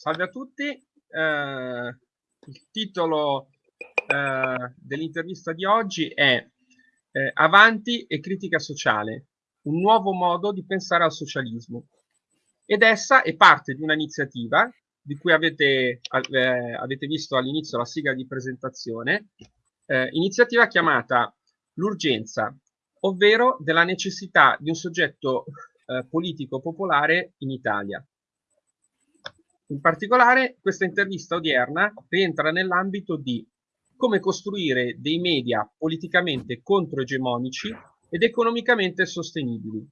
Salve a tutti. Eh, il titolo eh, dell'intervista di oggi è eh, Avanti e critica sociale, un nuovo modo di pensare al socialismo. Ed essa è parte di un'iniziativa di cui avete, eh, avete visto all'inizio la sigla di presentazione, eh, iniziativa chiamata L'urgenza, ovvero della necessità di un soggetto eh, politico popolare in Italia. In particolare, questa intervista odierna rientra nell'ambito di come costruire dei media politicamente controegemonici ed economicamente sostenibili.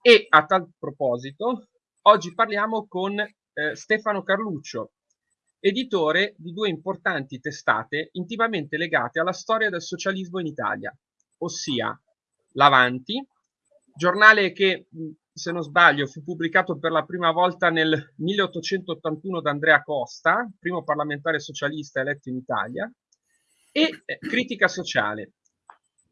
E a tal proposito, oggi parliamo con eh, Stefano Carluccio, editore di due importanti testate intimamente legate alla storia del socialismo in Italia, ossia L'Avanti, giornale che se non sbaglio, fu pubblicato per la prima volta nel 1881 da Andrea Costa, primo parlamentare socialista eletto in Italia, e eh, Critica Sociale,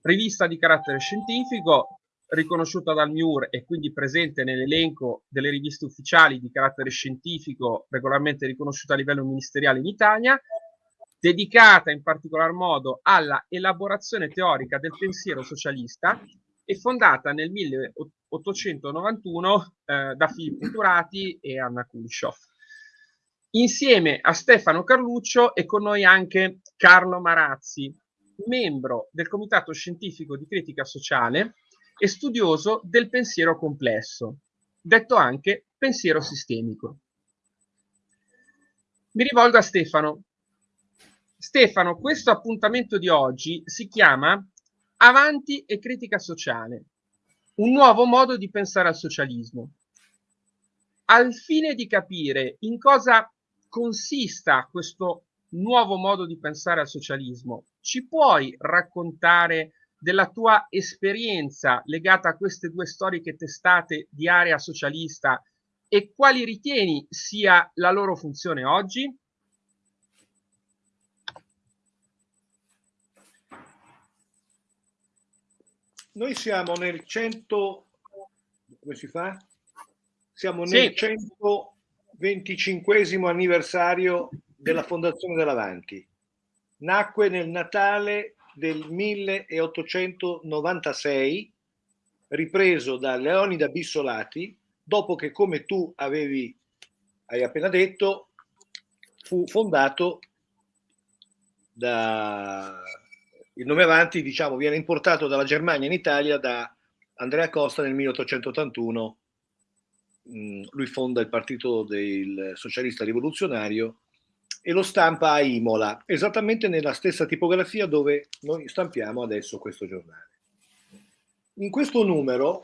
rivista di carattere scientifico, riconosciuta dal MIUR e quindi presente nell'elenco delle riviste ufficiali di carattere scientifico regolarmente riconosciuta a livello ministeriale in Italia, dedicata in particolar modo alla elaborazione teorica del pensiero socialista e fondata nel 1891 eh, da Filippo Turati e Anna Kulishov. Insieme a Stefano Carluccio è con noi anche Carlo Marazzi, membro del Comitato Scientifico di Critica Sociale e studioso del pensiero complesso, detto anche pensiero sistemico. Mi rivolgo a Stefano. Stefano, questo appuntamento di oggi si chiama Avanti e critica sociale, un nuovo modo di pensare al socialismo. Al fine di capire in cosa consista questo nuovo modo di pensare al socialismo, ci puoi raccontare della tua esperienza legata a queste due storiche testate di area socialista e quali ritieni sia la loro funzione oggi? Noi siamo nel 100, come si fa? Siamo nel sì. 125 anniversario della fondazione dell'Avanti. Nacque nel Natale del 1896, ripreso da Leonida Bissolati, dopo che, come tu avevi, hai appena detto, fu fondato da il nome avanti diciamo, viene importato dalla Germania in Italia da Andrea Costa nel 1881. Mm, lui fonda il Partito del Socialista Rivoluzionario e lo stampa a Imola, esattamente nella stessa tipografia dove noi stampiamo adesso questo giornale. In questo numero,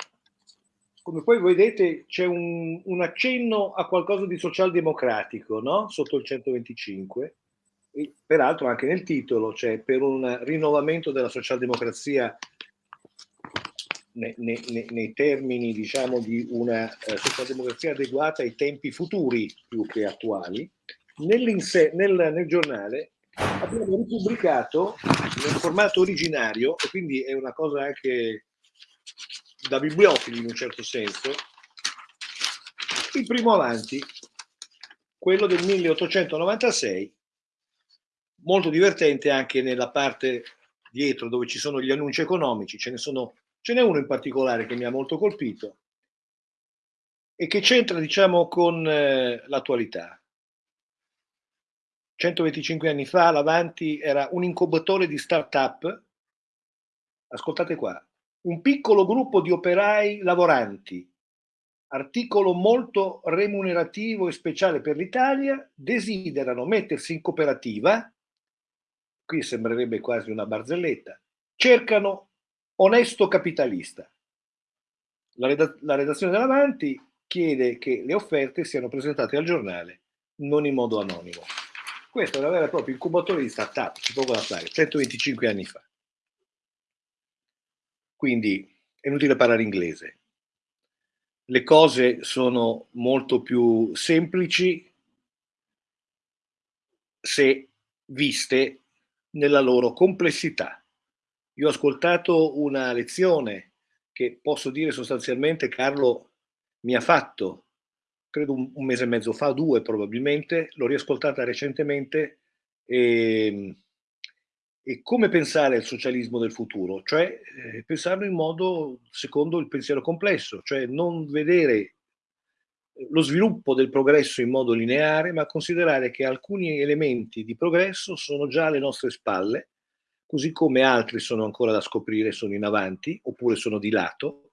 come poi vedete, c'è un, un accenno a qualcosa di socialdemocratico, no? Sotto il 125, peraltro anche nel titolo c'è per un rinnovamento della socialdemocrazia nei, nei, nei termini diciamo di una eh, socialdemocrazia adeguata ai tempi futuri più che attuali. Nel, nel giornale abbiamo ripubblicato nel formato originario, e quindi è una cosa anche da bibliofili in un certo senso, il primo avanti, quello del 1896, molto divertente anche nella parte dietro dove ci sono gli annunci economici, ce ne, sono, ce n'è uno in particolare che mi ha molto colpito e che c'entra diciamo con eh, l'attualità. 125 anni fa l'Avanti era un incubatore di start-up, ascoltate qua, un piccolo gruppo di operai lavoranti, articolo molto remunerativo e speciale per l'Italia, desiderano mettersi in cooperativa qui sembrerebbe quasi una barzelletta, cercano onesto capitalista. La, reda la redazione dell'Avanti chiede che le offerte siano presentate al giornale non in modo anonimo. Questo è una vera e propria incubatore di start-up, c'è poco da fare, 125 anni fa. Quindi è inutile parlare inglese. Le cose sono molto più semplici se viste nella loro complessità. Io ho ascoltato una lezione che posso dire sostanzialmente Carlo mi ha fatto credo un, mese e mezzo fa, due probabilmente, l'ho riascoltata recentemente e, e come pensare al socialismo del futuro, cioè eh, pensarlo in modo secondo il pensiero complesso, cioè non vedere lo sviluppo del progresso in modo lineare, ma considerare che alcuni elementi di progresso sono già alle nostre spalle, così come altri sono ancora da scoprire, sono in avanti oppure sono di lato,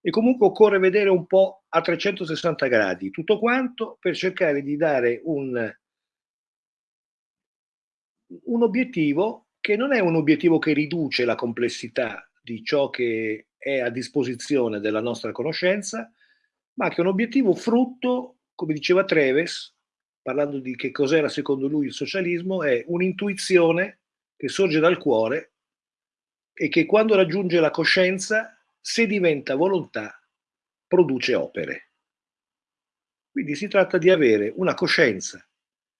e comunque occorre vedere un po' a 360 gradi tutto quanto per cercare di dare un, un obiettivo che non è un obiettivo che riduce la complessità di ciò che è a disposizione della nostra conoscenza, ma che è un obiettivo frutto, come diceva Treves, parlando di che cos'era secondo lui il socialismo, è un'intuizione che sorge dal cuore e che quando raggiunge la coscienza, se diventa volontà, produce opere. Quindi si tratta di avere una coscienza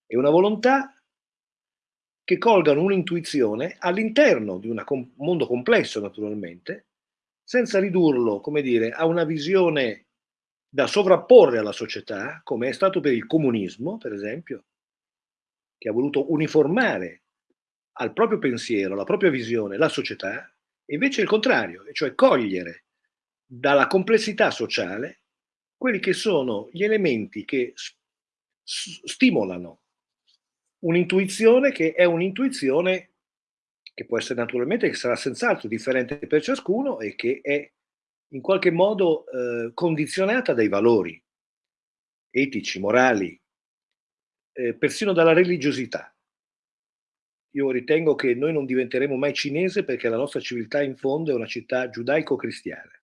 e una volontà che colgano un'intuizione all'interno di un mondo complesso, naturalmente, senza ridurlo, come dire, a una visione da sovrapporre alla società, come è stato per il comunismo, per esempio, che ha voluto uniformare al proprio pensiero, alla propria visione, la società, e invece il contrario, cioè cogliere dalla complessità sociale quelli che sono gli elementi che stimolano un'intuizione che è un'intuizione che può essere naturalmente, che sarà senz'altro differente per ciascuno e che è in qualche modo eh, condizionata dai valori etici, morali, eh, persino dalla religiosità. Io ritengo che noi non diventeremo mai cinese perché la nostra civiltà in fondo è una città giudaico-cristiana,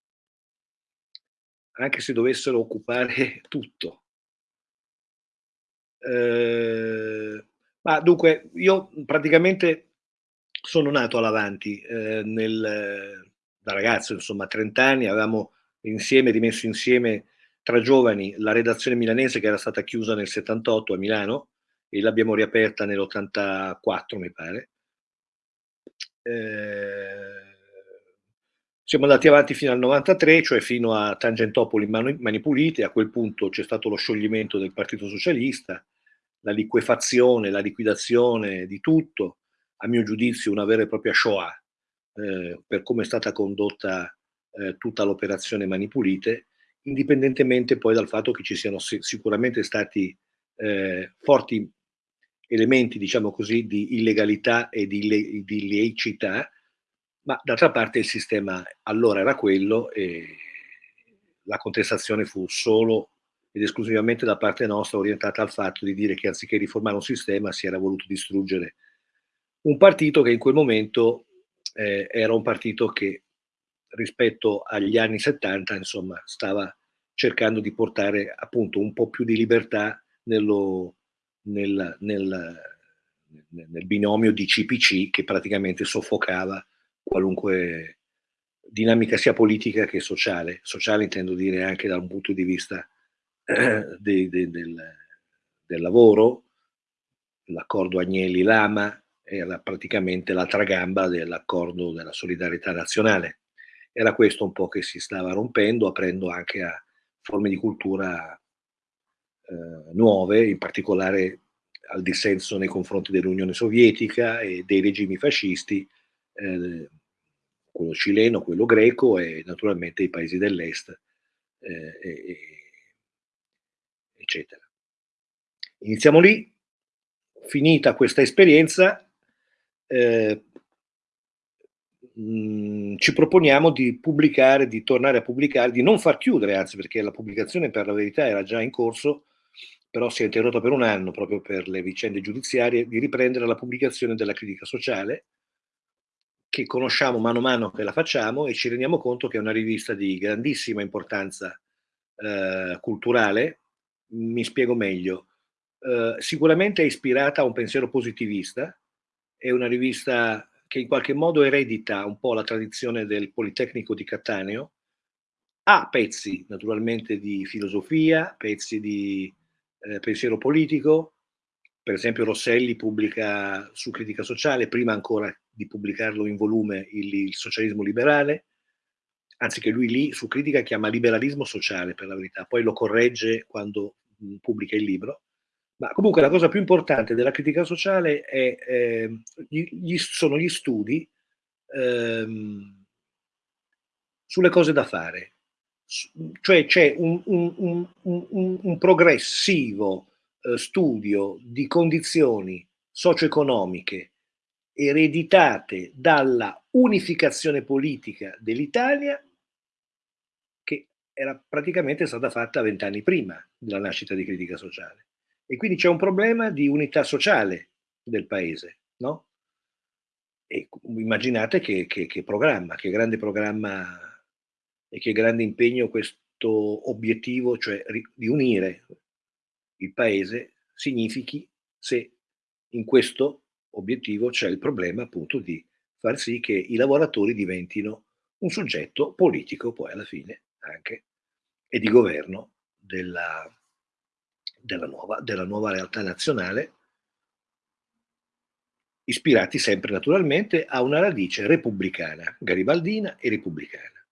anche se dovessero occupare tutto. Eh, ma dunque, io praticamente sono nato all'avanti eh, nel, da ragazzo, insomma, a 30 anni, avevamo insieme, rimesso insieme tra giovani la redazione milanese che era stata chiusa nel 78 a Milano e l'abbiamo riaperta nell'84, mi pare. Eh, siamo andati avanti fino al 93, cioè fino a Tangentopoli Mani, Mani Pulite, a quel punto c'è stato lo scioglimento del Partito Socialista, la liquefazione, la liquidazione di tutto, a mio giudizio una vera e propria Shoah, eh, per come è stata condotta eh, tutta l'operazione Mani Pulite, indipendentemente poi dal fatto che ci siano sicuramente stati eh, forti elementi, diciamo così, di illegalità e di, le di illecità, ma d'altra parte il sistema allora era quello e la contestazione fu solo ed esclusivamente da parte nostra orientata al fatto di dire che anziché riformare un sistema si era voluto distruggere un partito che in quel momento eh, era un partito che rispetto agli anni 70 insomma stava cercando di portare appunto un po' più di libertà nello, nel, nel, nel binomio di CPC che praticamente soffocava qualunque dinamica sia politica che sociale. Sociale intendo dire anche da un punto di vista eh, de, de, del, del lavoro, l'accordo Agnelli-Lama, era praticamente l'altra gamba dell'accordo della solidarietà nazionale. Era questo un po' che si stava rompendo, aprendo anche a forme di cultura eh, nuove, in particolare al dissenso nei confronti dell'Unione Sovietica e dei regimi fascisti, eh, quello cileno, quello greco e naturalmente i paesi dell'est, eh, eccetera. Iniziamo lì, finita questa esperienza, eh, mh, ci proponiamo di pubblicare, di tornare a pubblicare, di non far chiudere, anzi perché la pubblicazione per la verità era già in corso, però si è interrotta per un anno proprio per le vicende giudiziarie, di riprendere la pubblicazione della critica sociale, che conosciamo mano a mano che la facciamo e ci rendiamo conto che è una rivista di grandissima importanza eh, culturale. Mi spiego meglio. Eh, sicuramente è ispirata a un pensiero positivista, è una rivista che in qualche modo eredita un po' la tradizione del Politecnico di Cattaneo, ha pezzi naturalmente di filosofia, pezzi di eh, pensiero politico, per esempio Rosselli pubblica su critica sociale, prima ancora di pubblicarlo in volume il, il socialismo liberale, anzi che lui lì su critica chiama liberalismo sociale per la verità, poi lo corregge quando pubblica il libro, ma comunque la cosa più importante della critica sociale è, eh, gli, sono gli studi ehm, sulle cose da fare, cioè c'è un, un, un, un, progressivo eh, studio di condizioni socio-economiche ereditate dalla unificazione politica dell'Italia che era praticamente stata fatta vent'anni prima della nascita di critica sociale. E quindi c'è un problema di unità sociale del paese, no? E immaginate che, che, che programma, che grande programma e che grande impegno questo obiettivo, cioè di unire il paese, significhi se in questo obiettivo c'è il problema appunto di far sì che i lavoratori diventino un soggetto politico poi alla fine anche e di governo della, della, nuova, della nuova realtà nazionale ispirati sempre naturalmente a una radice repubblicana, garibaldina e repubblicana.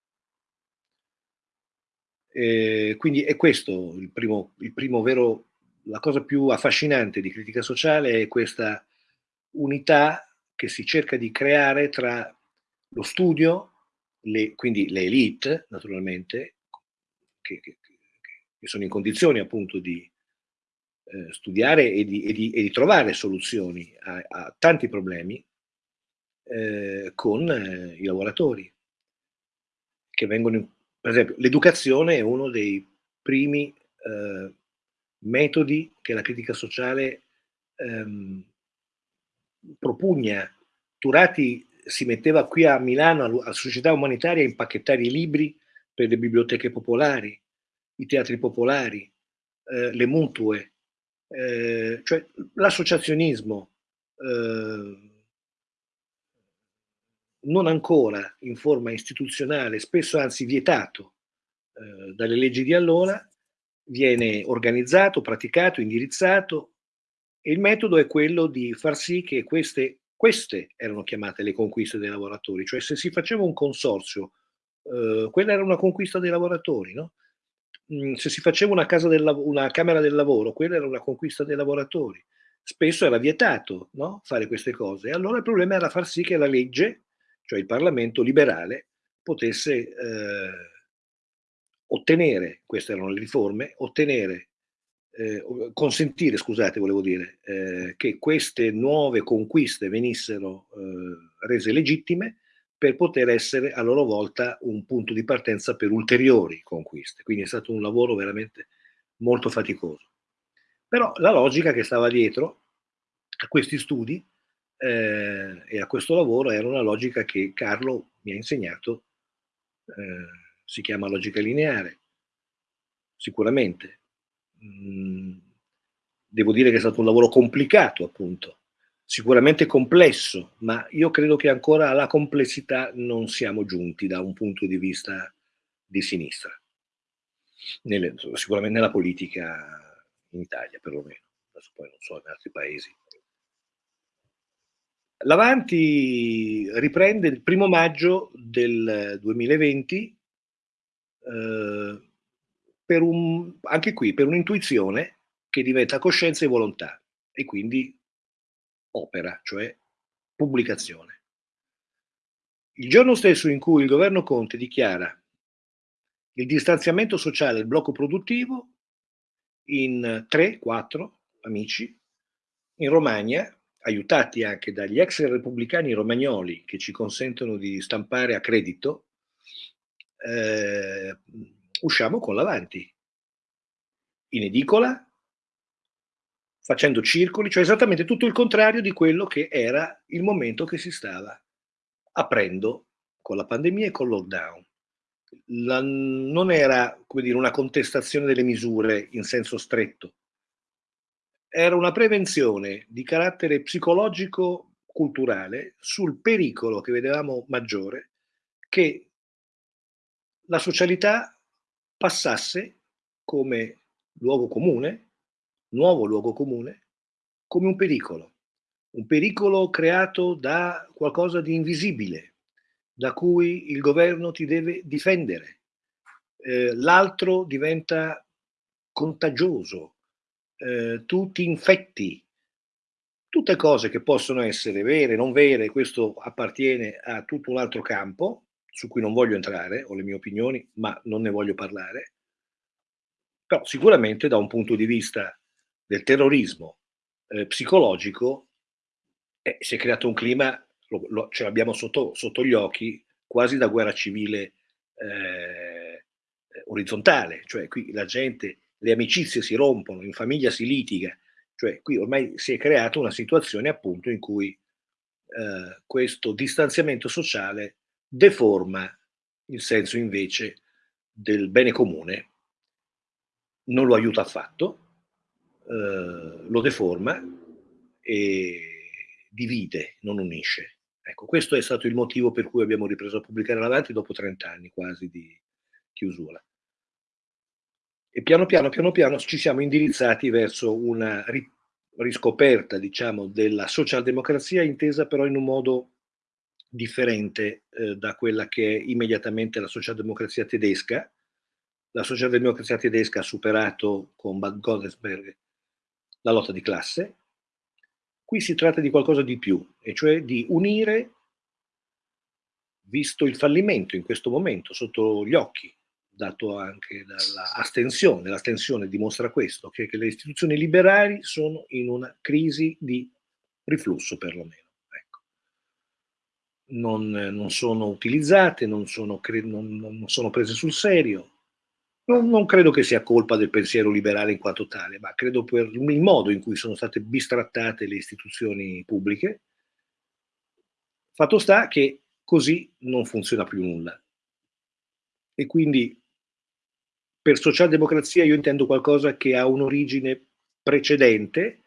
Eh, quindi è questo il primo, il primo vero, la cosa più affascinante di critica sociale è questa unità che si cerca di creare tra lo studio, le, quindi le elite naturalmente, che, che, che, sono in condizione appunto di eh, studiare e di, e, di, e di, trovare soluzioni a, a tanti problemi eh, con eh, i lavoratori che vengono in per esempio, l'educazione è uno dei primi eh, metodi che la critica sociale ehm, propugna. Turati si metteva qui a Milano, alla società umanitaria, a impacchettare i libri per le biblioteche popolari, i teatri popolari, eh, le mutue, eh, cioè l'associazionismo eh, non ancora in forma istituzionale, spesso anzi vietato eh, dalle leggi di allora, viene organizzato, praticato, indirizzato e il metodo è quello di far sì che queste, queste erano chiamate le conquiste dei lavoratori, cioè se si faceva un consorzio, eh, quella era una conquista dei lavoratori, no? Mm, se si faceva una, del, una Camera del Lavoro, quella era una conquista dei lavoratori. Spesso era vietato no? fare queste cose. Allora il problema era far sì che la legge cioè il Parlamento liberale, potesse eh, ottenere, queste erano le riforme, ottenere, eh, consentire, scusate, volevo dire, eh, che queste nuove conquiste venissero eh, rese legittime per poter essere a loro volta un punto di partenza per ulteriori conquiste. Quindi è stato un lavoro veramente molto faticoso. Però la logica che stava dietro a questi studi eh, e a questo lavoro era una logica che Carlo mi ha insegnato, eh, si chiama logica lineare, sicuramente. Mm, devo dire che è stato un lavoro complicato, appunto, sicuramente complesso, ma io credo che ancora alla complessità non siamo giunti da un punto di vista di sinistra, nelle, sicuramente nella politica in Italia perlomeno, adesso poi non so in altri paesi. L'Avanti riprende il primo maggio del 2020 eh, per un, anche qui per un'intuizione che diventa coscienza e volontà e quindi opera, cioè pubblicazione. Il giorno stesso in cui il governo Conte dichiara il distanziamento sociale del blocco produttivo, in 3-4 amici in Romagna aiutati anche dagli ex repubblicani romagnoli che ci consentono di stampare a credito, eh, usciamo con l'avanti. In edicola, facendo circoli, cioè esattamente tutto il contrario di quello che era il momento che si stava aprendo con la pandemia e con il lockdown. La, non era dire, una contestazione delle misure in senso stretto, era una prevenzione di carattere psicologico-culturale sul pericolo che vedevamo maggiore che la socialità passasse come luogo comune, nuovo luogo comune, come un pericolo, un pericolo creato da qualcosa di invisibile, da cui il governo ti deve difendere. Eh, l'altro diventa contagioso, eh, tu ti infetti. Tutte cose che possono essere vere, non vere, questo appartiene a tutto un altro campo su cui non voglio entrare, ho le mie opinioni, ma non ne voglio parlare. Però sicuramente da un punto di vista del terrorismo eh, psicologico eh, si è creato un clima, lo, lo, ce l'abbiamo sotto, sotto, gli occhi, quasi da guerra civile eh, orizzontale, cioè qui la gente, le amicizie si rompono, in famiglia si litiga, cioè qui ormai si è creata una situazione appunto in cui eh, questo distanziamento sociale deforma il senso invece del bene comune, non lo aiuta affatto, eh, lo deforma e divide, non unisce. Ecco, questo è stato il motivo per cui abbiamo ripreso a pubblicare l'avanti dopo 30 anni quasi di chiusura. E piano piano, piano piano ci siamo indirizzati verso una riscoperta, diciamo, della socialdemocrazia intesa però in un modo differente eh, da quella che è immediatamente la socialdemocrazia tedesca. La socialdemocrazia tedesca ha superato con Bad Godesberg la lotta di classe. Qui si tratta di qualcosa di più, e cioè di unire, visto il fallimento in questo momento sotto gli occhi, dato anche dall'astensione, l'astensione dimostra questo, che, che le istituzioni liberali sono in una crisi di riflusso perlomeno non, non sono utilizzate, non sono, non, non sono, prese sul serio. Non, credo che sia colpa del pensiero liberale in quanto tale, ma credo per il modo in cui sono state bistrattate le istituzioni pubbliche. Fatto sta che così non funziona più nulla. E quindi per socialdemocrazia io intendo qualcosa che ha un'origine precedente,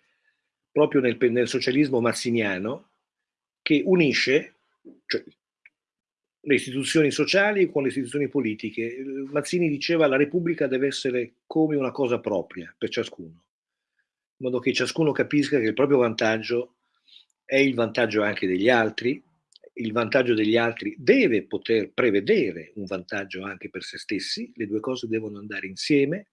proprio nel, nel socialismo mazziniano, che unisce cioè, le istituzioni sociali con le istituzioni politiche. Mazzini diceva che la Repubblica deve essere come una cosa propria per ciascuno, in modo che ciascuno capisca che il proprio vantaggio è il vantaggio anche degli altri, il vantaggio degli altri deve poter prevedere un vantaggio anche per se stessi, le due cose devono andare insieme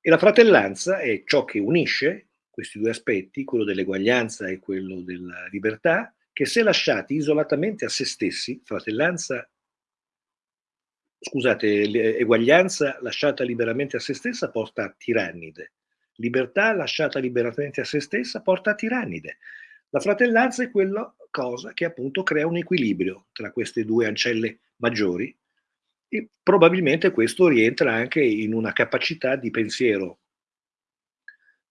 e la fratellanza è ciò che unisce questi due aspetti, quello dell'eguaglianza e quello della libertà, che se lasciati isolatamente a se stessi, fratellanza, scusate, eguaglianza lasciata liberamente a se stessa porta a tirannide, libertà lasciata liberamente a se stessa porta a tirannide. La fratellanza è quella cosa che appunto crea un equilibrio tra queste due ancelle maggiori e probabilmente questo rientra anche in una capacità di pensiero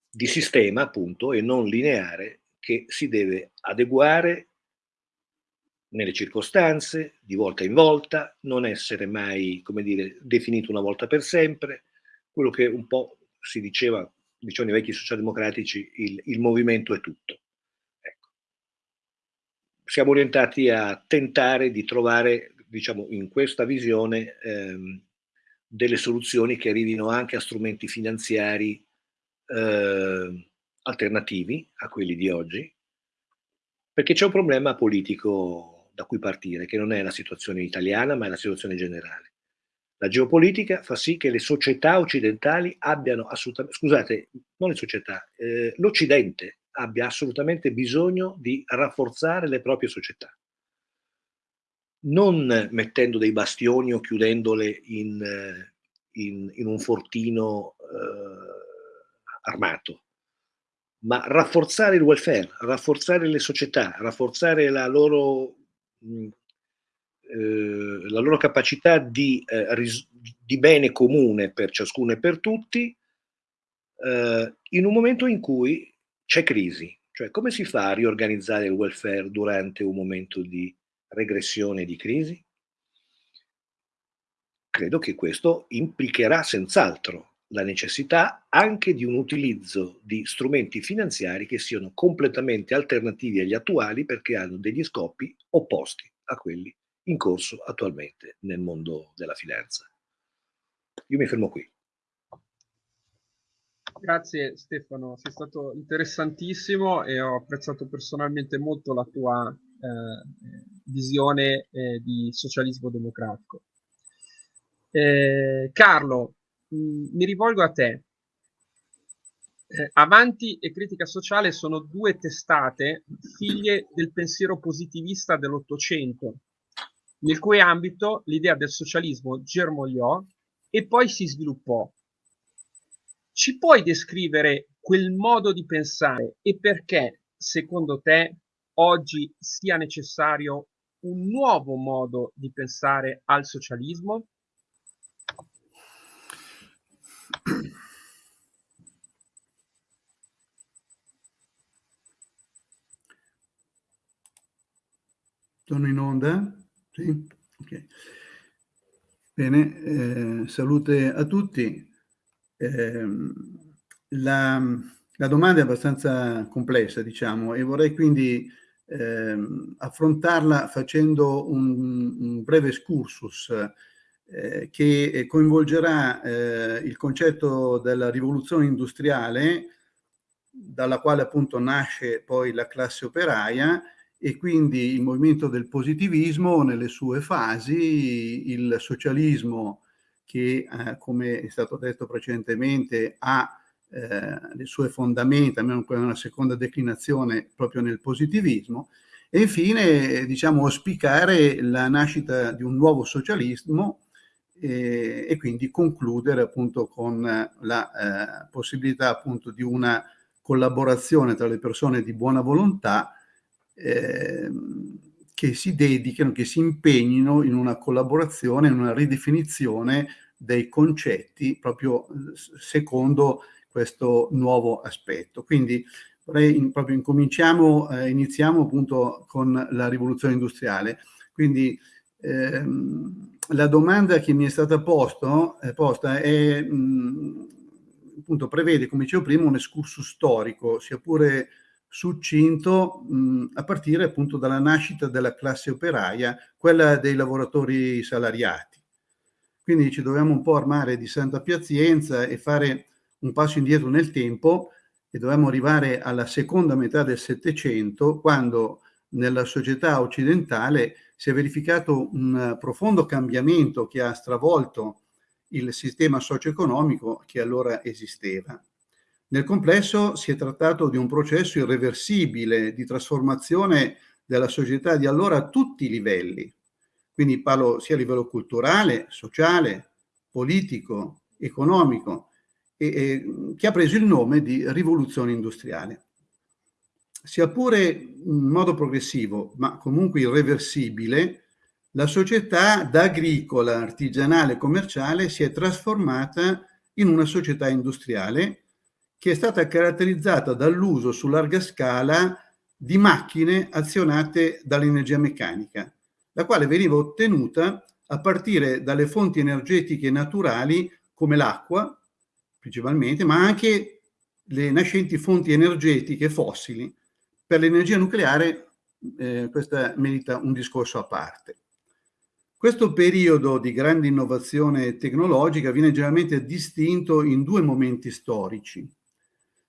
di sistema appunto e non lineare che si deve adeguare nelle circostanze, di volta in volta, non essere mai, come dire, definito una volta per sempre, quello che un po' si diceva, dicevano i vecchi socialdemocratici, il, il movimento è tutto. Ecco. Siamo orientati a tentare di trovare, diciamo, in questa visione ehm, delle soluzioni che arrivino anche a strumenti finanziari eh, alternativi a quelli di oggi, perché c'è un problema politico da cui partire, che non è la situazione italiana, ma è la situazione generale. La geopolitica fa sì che le società occidentali abbiano assolutamente, scusate, non le società, eh, l'Occidente abbia assolutamente bisogno di rafforzare le proprie società. Non mettendo dei bastioni o chiudendole in, in, in un fortino eh, armato, ma rafforzare il welfare, rafforzare le società, rafforzare la loro eh, la loro capacità di, eh, di, bene comune per ciascuno e per tutti eh, in un momento in cui c'è crisi. Cioè come si fa a riorganizzare il welfare durante un momento di regressione e di crisi? Credo che questo implicherà senz'altro la necessità anche di un utilizzo di strumenti finanziari che siano completamente alternativi agli attuali perché hanno degli scopi opposti a quelli in corso attualmente nel mondo della finanza. Io mi fermo qui. Grazie Stefano, sei stato interessantissimo e ho apprezzato personalmente molto la tua eh, visione eh, di socialismo democratico. Eh, Carlo, mh, mi rivolgo a te. Eh, Avanti e Critica Sociale sono due testate figlie del pensiero positivista dell'Ottocento, nel cui ambito l'idea del socialismo germogliò e poi si sviluppò. Ci puoi descrivere quel modo di pensare e perché, secondo te, oggi sia necessario un nuovo modo di pensare al socialismo? Onda? Sì? Ok. Bene, eh, salute a tutti. Eh, la, la, domanda è abbastanza complessa, diciamo, e vorrei quindi eh, affrontarla facendo un, un breve excursus eh, che coinvolgerà eh, il concetto della rivoluzione industriale, dalla quale appunto nasce poi la classe operaia, e quindi il movimento del positivismo nelle sue fasi, il socialismo che, eh, come è stato detto precedentemente, ha eh, le sue fondamenta, almeno una seconda declinazione proprio nel positivismo, e infine diciamo auspicare la nascita di un nuovo socialismo eh, e quindi concludere appunto con la eh, possibilità appunto di una collaborazione tra le persone di buona volontà eh, che si dedichino, che si impegnino in una collaborazione, in una ridefinizione dei concetti proprio secondo questo nuovo aspetto. Quindi vorrei in, proprio incominciamo, eh, iniziamo appunto con la rivoluzione industriale. Quindi ehm, la domanda che mi è stata posto, eh, posta è, mh, appunto prevede, come dicevo prima, un escursus storico, sia pure succinto mh, a partire appunto dalla nascita della classe operaia, quella dei lavoratori salariati. Quindi ci dobbiamo un po' armare di santa pazienza e fare un passo indietro nel tempo e dobbiamo arrivare alla seconda metà del Settecento, quando nella società occidentale si è verificato un profondo cambiamento che ha stravolto il sistema socio-economico che allora esisteva. Nel complesso si è trattato di un processo irreversibile di trasformazione della società di allora a tutti i livelli. Quindi parlo sia a livello culturale, sociale, politico, economico, e, e, che ha preso il nome di rivoluzione industriale. Sia pure in modo progressivo, ma comunque irreversibile, la società da agricola, artigianale commerciale si è trasformata in una società industriale che è stata caratterizzata dall'uso su larga scala di macchine azionate dall'energia meccanica, la quale veniva ottenuta a partire dalle fonti energetiche naturali come l'acqua, principalmente, ma anche le nascenti fonti energetiche fossili. Per l'energia nucleare eh, questa merita un discorso a parte. Questo periodo di grande innovazione tecnologica viene generalmente distinto in due momenti storici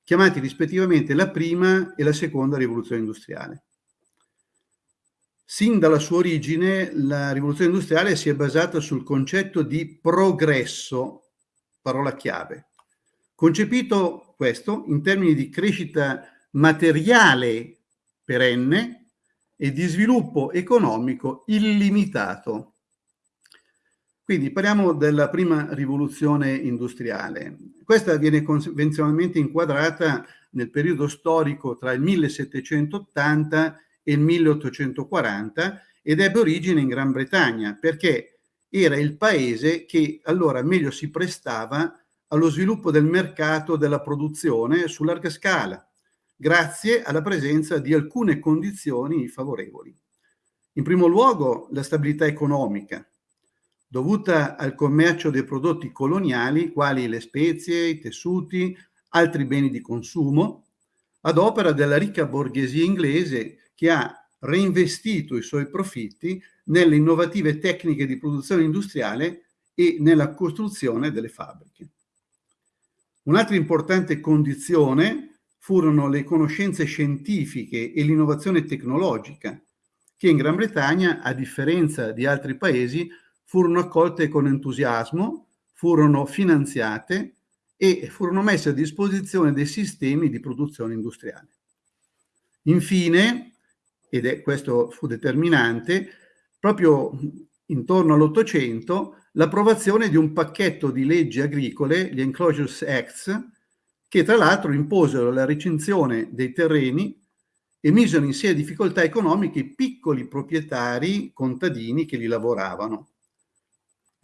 chiamati rispettivamente la prima e la seconda rivoluzione industriale. Sin dalla sua origine la rivoluzione industriale si è basata sul concetto di progresso, parola chiave, concepito questo in termini di crescita materiale perenne e di sviluppo economico illimitato. Quindi parliamo della prima rivoluzione industriale. Questa viene convenzionalmente inquadrata nel periodo storico tra il 1780 e il 1840 ed ebbe origine in Gran Bretagna perché era il paese che allora meglio si prestava allo sviluppo del mercato della produzione su larga scala, grazie alla presenza di alcune condizioni favorevoli. In primo luogo la stabilità economica, dovuta al commercio dei prodotti coloniali quali le spezie, i tessuti, altri beni di consumo, ad opera della ricca borghesia inglese che ha reinvestito i suoi profitti nelle innovative tecniche di produzione industriale e nella costruzione delle fabbriche. Un'altra importante condizione furono le conoscenze scientifiche e l'innovazione tecnologica, che in Gran Bretagna, a differenza di altri paesi, furono accolte con entusiasmo, furono finanziate e furono messe a disposizione dei sistemi di produzione industriale. Infine, ed è questo fu determinante, proprio intorno all'Ottocento, l'approvazione di un pacchetto di leggi agricole, gli Enclosures Acts, che tra l'altro imposero la recinzione dei terreni e misero in serie difficoltà economiche i piccoli proprietari contadini che li lavoravano.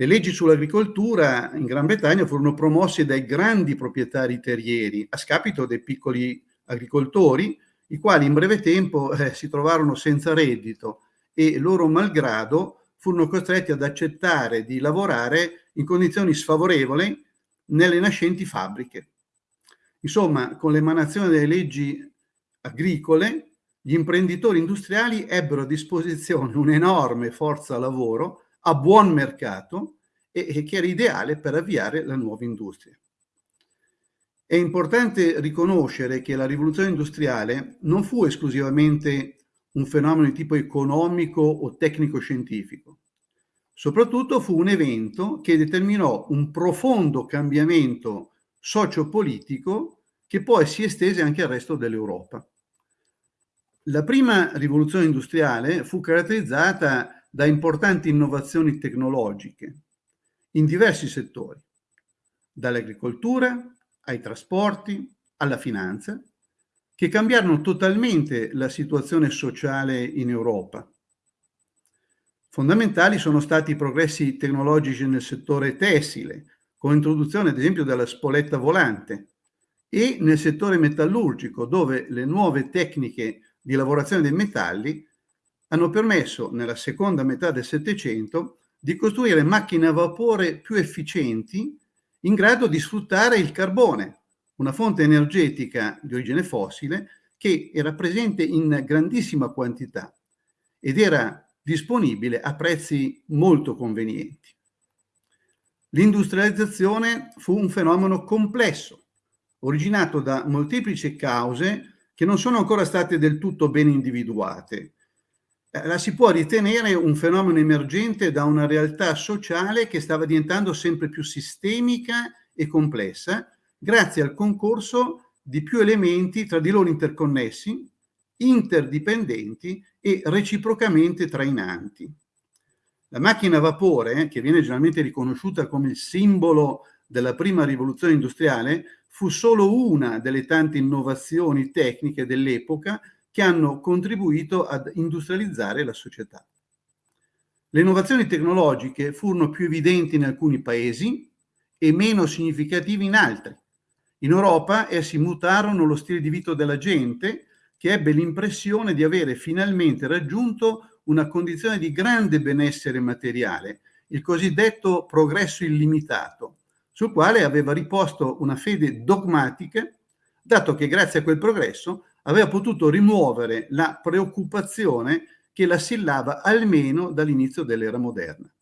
Le leggi sull'agricoltura in Gran Bretagna furono promosse dai grandi proprietari terrieri a scapito dei piccoli agricoltori, i quali in breve tempo eh, si trovarono senza reddito e loro malgrado furono costretti ad accettare di lavorare in condizioni sfavorevoli nelle nascenti fabbriche. Insomma, con l'emanazione delle leggi agricole, gli imprenditori industriali ebbero a disposizione un'enorme forza lavoro a buon mercato e, e che era ideale per avviare la nuova industria. È importante riconoscere che la rivoluzione industriale non fu esclusivamente un fenomeno di tipo economico o tecnico-scientifico. Soprattutto fu un evento che determinò un profondo cambiamento sociopolitico che poi si estese anche al resto dell'Europa. La prima rivoluzione industriale fu caratterizzata da importanti innovazioni tecnologiche in diversi settori, dall'agricoltura ai trasporti alla finanza, che cambiarono totalmente la situazione sociale in Europa. Fondamentali sono stati i progressi tecnologici nel settore tessile, con l'introduzione ad esempio della spoletta volante, e nel settore metallurgico, dove le nuove tecniche di lavorazione dei metalli hanno permesso nella seconda metà del Settecento di costruire macchine a vapore più efficienti in grado di sfruttare il carbone, una fonte energetica di origine fossile che era presente in grandissima quantità ed era disponibile a prezzi molto convenienti. L'industrializzazione fu un fenomeno complesso, originato da molteplici cause che non sono ancora state del tutto ben individuate. Eh, la si può ritenere un fenomeno emergente da una realtà sociale che stava diventando sempre più sistemica e complessa grazie al concorso di più elementi tra di loro interconnessi, interdipendenti e reciprocamente trainanti. La macchina a vapore, che viene generalmente riconosciuta come il simbolo della prima rivoluzione industriale, fu solo una delle tante innovazioni tecniche dell'epoca che hanno contribuito ad industrializzare la società. Le innovazioni tecnologiche furono più evidenti in alcuni paesi e meno significative in altri. In Europa essi mutarono lo stile di vita della gente che ebbe l'impressione di avere finalmente raggiunto una condizione di grande benessere materiale, il cosiddetto progresso illimitato, sul quale aveva riposto una fede dogmatica, dato che grazie a quel progresso aveva potuto rimuovere la preoccupazione che la assillava almeno dall'inizio dell'era moderna.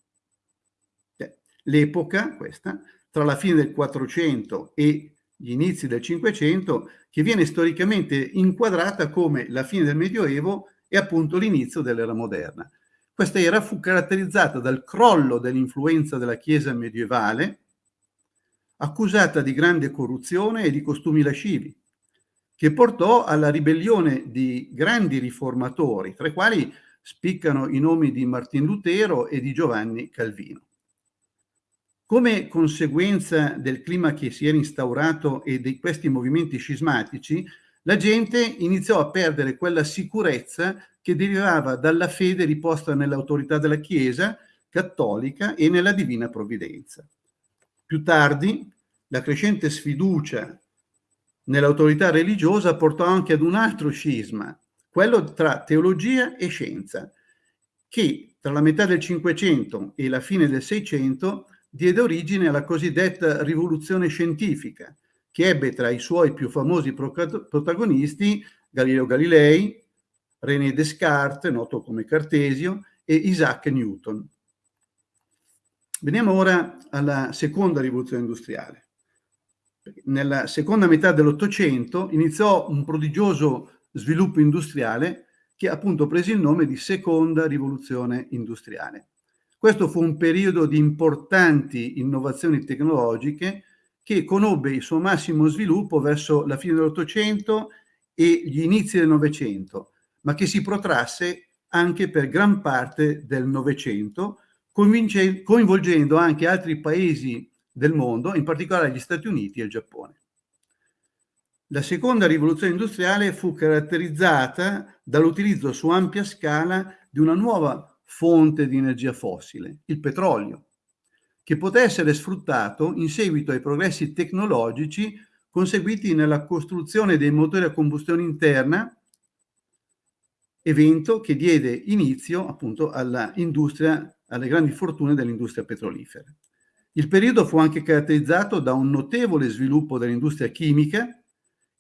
L'epoca, questa, tra la fine del 400 e gli inizi del 500, che viene storicamente inquadrata come la fine del Medioevo e appunto l'inizio dell'era moderna. Questa era fu caratterizzata dal crollo dell'influenza della Chiesa medievale, accusata di grande corruzione e di costumi lascivi, che portò alla ribellione di grandi riformatori, tra i quali spiccano i nomi di Martin Lutero e di Giovanni Calvino. Come conseguenza del clima che si era instaurato e di questi movimenti scismatici, la gente iniziò a perdere quella sicurezza che derivava dalla fede riposta nell'autorità della Chiesa cattolica e nella divina provvidenza. Più tardi, la crescente sfiducia nell'autorità religiosa portò anche ad un altro scisma, quello tra teologia e scienza, che tra la metà del Cinquecento e la fine del Seicento diede origine alla cosiddetta rivoluzione scientifica, che ebbe tra i suoi più famosi protagonisti Galileo Galilei, René Descartes, noto come Cartesio, e Isaac Newton. Veniamo ora alla seconda rivoluzione industriale. Nella seconda metà dell'Ottocento iniziò un prodigioso sviluppo industriale che appunto prese il nome di seconda rivoluzione industriale. Questo fu un periodo di importanti innovazioni tecnologiche che conobbe il suo massimo sviluppo verso la fine dell'Ottocento e gli inizi del Novecento, ma che si protrasse anche per gran parte del Novecento, coinvolgendo anche altri paesi del mondo, in particolare gli Stati Uniti e il Giappone. La seconda rivoluzione industriale fu caratterizzata dall'utilizzo su ampia scala di una nuova fonte di energia fossile, il petrolio, che poté essere sfruttato in seguito ai progressi tecnologici conseguiti nella costruzione dei motori a combustione interna, evento che diede inizio appunto all'industria, alle grandi fortune dell'industria petrolifera. Il periodo fu anche caratterizzato da un notevole sviluppo dell'industria chimica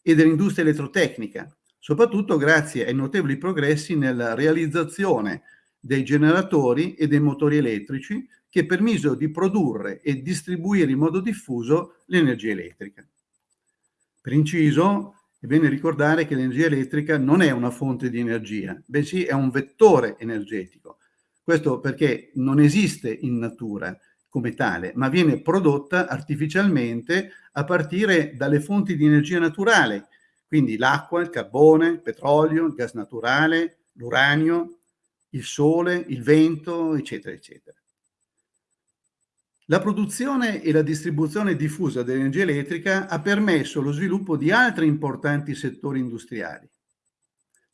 e dell'industria elettrotecnica, soprattutto grazie ai notevoli progressi nella realizzazione dei generatori e dei motori elettrici che permisero di produrre e distribuire in modo diffuso l'energia elettrica. Per inciso, è bene ricordare che l'energia elettrica non è una fonte di energia, bensì è un vettore energetico. Questo perché non esiste in natura come tale, ma viene prodotta artificialmente a partire dalle fonti di energia naturale, quindi l'acqua, il carbone, il petrolio, il gas naturale, l'uranio, il sole, il vento, eccetera, eccetera. La produzione e la distribuzione diffusa dell'energia elettrica ha permesso lo sviluppo di altri importanti settori industriali,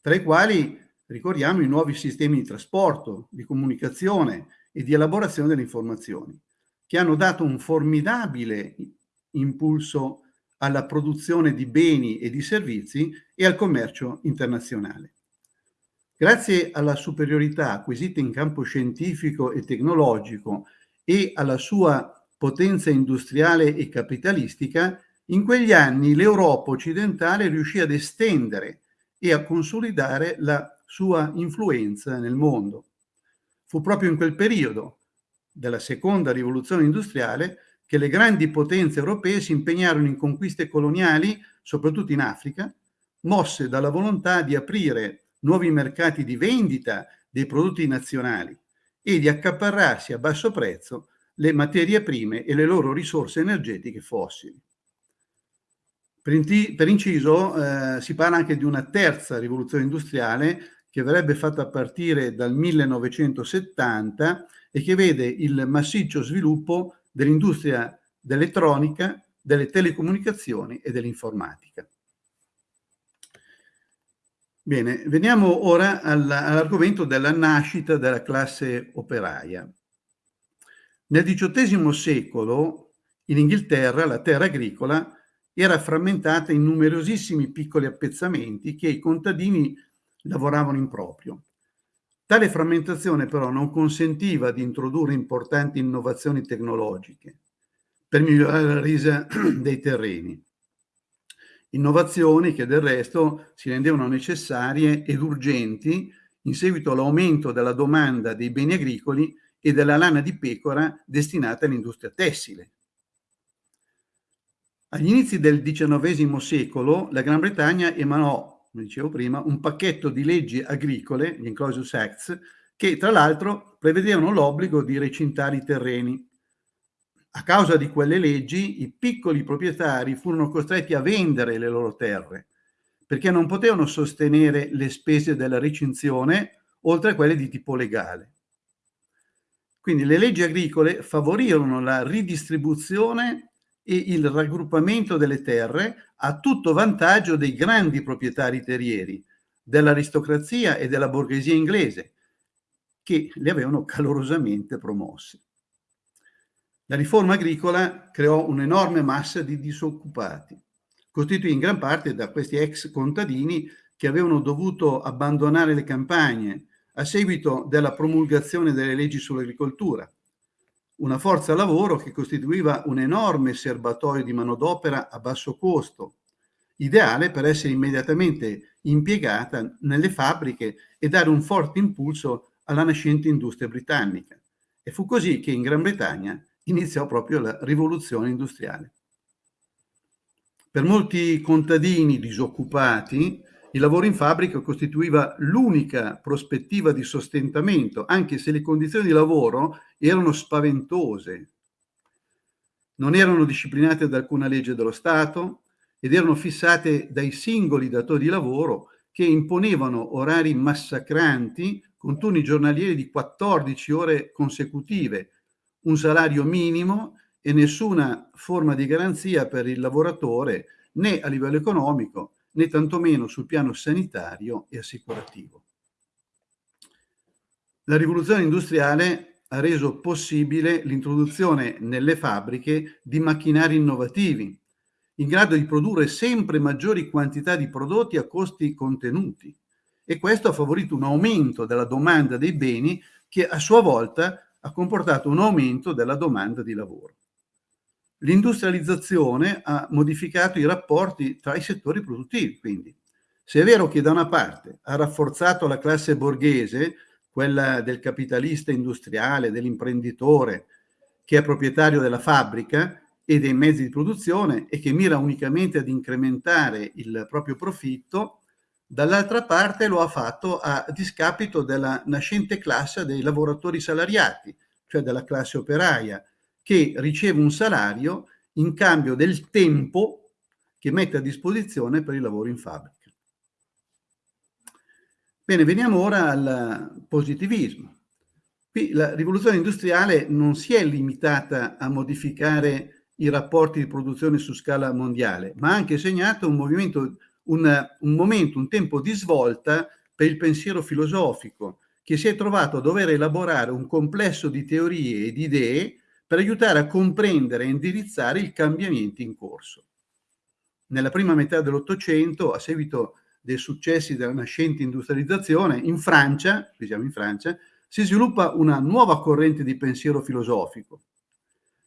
tra i quali ricordiamo i nuovi sistemi di trasporto, di comunicazione e di elaborazione delle informazioni, che hanno dato un formidabile impulso alla produzione di beni e di servizi e al commercio internazionale. Grazie alla superiorità acquisita in campo scientifico e tecnologico e alla sua potenza industriale e capitalistica, in quegli anni l'Europa occidentale riuscì ad estendere e a consolidare la sua influenza nel mondo. Fu proprio in quel periodo della seconda rivoluzione industriale che le grandi potenze europee si impegnarono in conquiste coloniali, soprattutto in Africa, mosse dalla volontà di aprire nuovi mercati di vendita dei prodotti nazionali e di accaparrarsi a basso prezzo le materie prime e le loro risorse energetiche fossili. Per, inciso eh, si parla anche di una terza rivoluzione industriale che verrebbe fatta a partire dal 1970 e che vede il massiccio sviluppo dell'industria dell'elettronica, delle telecomunicazioni e dell'informatica. Bene, veniamo ora all'argomento della nascita della classe operaia. Nel XVIII secolo in Inghilterra la terra agricola era frammentata in numerosissimi piccoli appezzamenti che i contadini lavoravano in proprio. Tale frammentazione però non consentiva di introdurre importanti innovazioni tecnologiche per migliorare la resa dei terreni innovazioni che del resto si rendevano necessarie ed urgenti in seguito all'aumento della domanda dei beni agricoli e della lana di pecora destinata all'industria tessile. Agli inizi del XIX secolo la Gran Bretagna emanò, come dicevo prima, un pacchetto di leggi agricole, gli Enclosures Acts, che tra l'altro prevedevano l'obbligo di recintare i terreni a causa di quelle leggi i piccoli proprietari furono costretti a vendere le loro terre perché non potevano sostenere le spese della recinzione oltre a quelle di tipo legale. Quindi le leggi agricole favorirono la ridistribuzione e il raggruppamento delle terre a tutto vantaggio dei grandi proprietari terrieri, dell'aristocrazia e della borghesia inglese, che le avevano calorosamente promosse. La riforma agricola creò un'enorme massa di disoccupati, costituiti in gran parte da questi ex contadini che avevano dovuto abbandonare le campagne a seguito della promulgazione delle leggi sull'agricoltura. Una forza lavoro che costituiva un enorme serbatoio di manodopera a basso costo, ideale per essere immediatamente impiegata nelle fabbriche e dare un forte impulso alla nascente industria britannica. E fu così che in Gran Bretagna iniziò proprio la rivoluzione industriale. Per molti contadini disoccupati, il lavoro in fabbrica costituiva l'unica prospettiva di sostentamento, anche se le condizioni di lavoro erano spaventose. non erano disciplinate da alcuna legge dello Stato ed erano fissate dai singoli datori di lavoro che imponevano orari massacranti con turni giornalieri di 14 ore consecutive, un salario minimo e nessuna forma di garanzia per il lavoratore né a livello economico né tantomeno sul piano sanitario e assicurativo. La rivoluzione industriale ha reso possibile l'introduzione nelle fabbriche di macchinari innovativi, in grado di produrre sempre maggiori quantità di prodotti a costi contenuti. E questo ha favorito un aumento della domanda dei beni che a sua volta ha comportato un aumento della domanda di lavoro. L'industrializzazione ha modificato i rapporti tra i settori produttivi, quindi. Se è vero che da una parte ha rafforzato la classe borghese, quella del capitalista industriale, dell'imprenditore, che è proprietario della fabbrica e dei mezzi di produzione e che mira unicamente ad incrementare il proprio profitto, dall'altra parte lo ha fatto a discapito della nascente classe dei lavoratori salariati, cioè della classe operaia, che riceve un salario in cambio del tempo che mette a disposizione per il lavoro in fabbrica. Bene, veniamo ora al positivismo. Qui la rivoluzione industriale non si è limitata a modificare i rapporti di produzione su scala mondiale, ma ha anche segnato un un, un momento, un tempo di svolta per il pensiero filosofico, che si è trovato a dover elaborare un complesso di teorie e di idee per aiutare a comprendere e indirizzare i cambiamenti in corso. Nella prima metà dell'Ottocento, a seguito dei successi della nascente industrializzazione, in Francia, qui in Francia, si sviluppa una nuova corrente di pensiero filosofico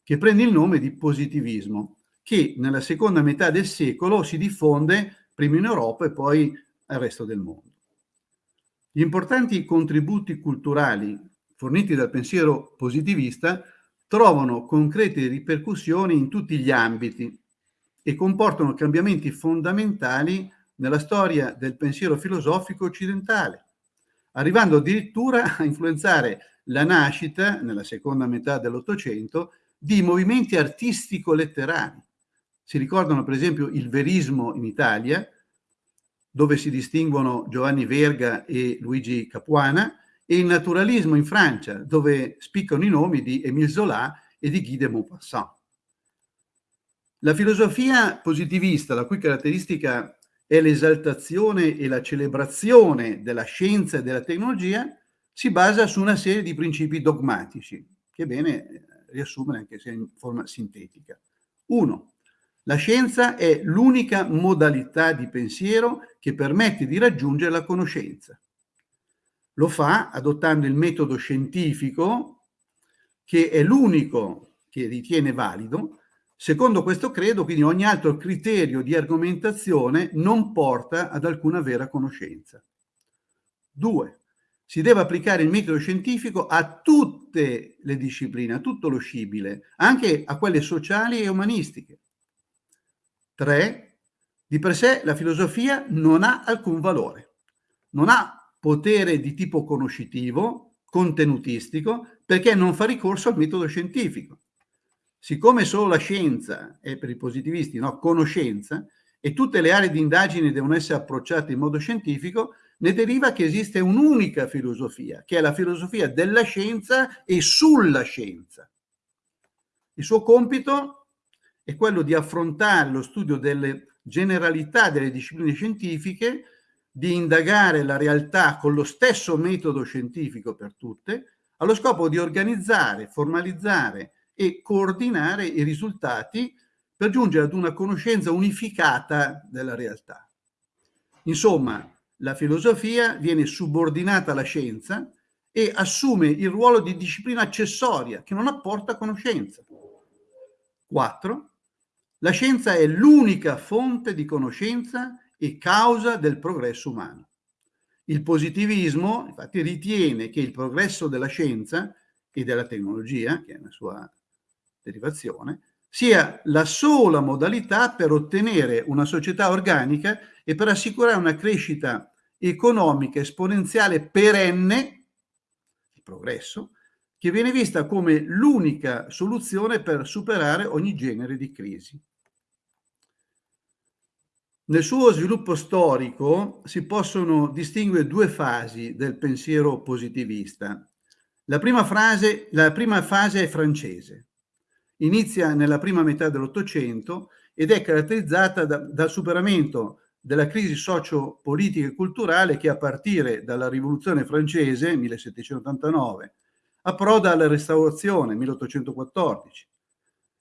che prende il nome di positivismo, che nella seconda metà del secolo si diffonde prima in Europa e poi al resto del mondo. Gli importanti contributi culturali forniti dal pensiero positivista trovano concrete ripercussioni in tutti gli ambiti e comportano cambiamenti fondamentali nella storia del pensiero filosofico occidentale, arrivando addirittura a influenzare la nascita, nella seconda metà dell'Ottocento, di movimenti artistico-letterari. Si ricordano per esempio il verismo in Italia, dove si distinguono Giovanni Verga e Luigi Capuana, e il naturalismo in Francia, dove spiccano i nomi di Émile Zola e di Guy de Maupassant. La filosofia positivista, la cui caratteristica è l'esaltazione e la celebrazione della scienza e della tecnologia, si basa su una serie di principi dogmatici, che è bene riassumere anche se in forma sintetica. Uno, la scienza è l'unica modalità di pensiero che permette di raggiungere la conoscenza. Lo fa adottando il metodo scientifico, che è l'unico che ritiene valido. Secondo questo credo, quindi ogni altro criterio di argomentazione non porta ad alcuna vera conoscenza. Due, si deve applicare il metodo scientifico a tutte le discipline, a tutto lo scibile, anche a quelle sociali e umanistiche. Tre, di per sé la filosofia non ha alcun valore, non ha potere di tipo conoscitivo, contenutistico, perché non fa ricorso al metodo scientifico. Siccome solo la scienza è per i positivisti no, conoscenza e tutte le aree di indagine devono essere approcciate in modo scientifico, ne deriva che esiste un'unica filosofia, che è la filosofia della scienza e sulla scienza. Il suo compito è quello di affrontare lo studio delle generalità delle discipline scientifiche di indagare la realtà con lo stesso metodo scientifico per tutte, allo scopo di organizzare, formalizzare e coordinare i risultati per giungere ad una conoscenza unificata della realtà. Insomma, la filosofia viene subordinata alla scienza e assume il ruolo di disciplina accessoria che non apporta conoscenza. 4. La scienza è l'unica fonte di conoscenza e causa del progresso umano. Il positivismo, infatti, ritiene che il progresso della scienza e della tecnologia, che è una sua derivazione, sia la sola modalità per ottenere una società organica e per assicurare una crescita economica esponenziale perenne, il progresso, che viene vista come l'unica soluzione per superare ogni genere di crisi. Nel suo sviluppo storico si possono distinguere due fasi del pensiero positivista. La prima, frase, la prima fase è francese. Inizia nella prima metà dell'Ottocento ed è caratterizzata da, dal superamento della crisi socio-politica e culturale che a partire dalla rivoluzione francese 1789 approda alla restaurazione 1814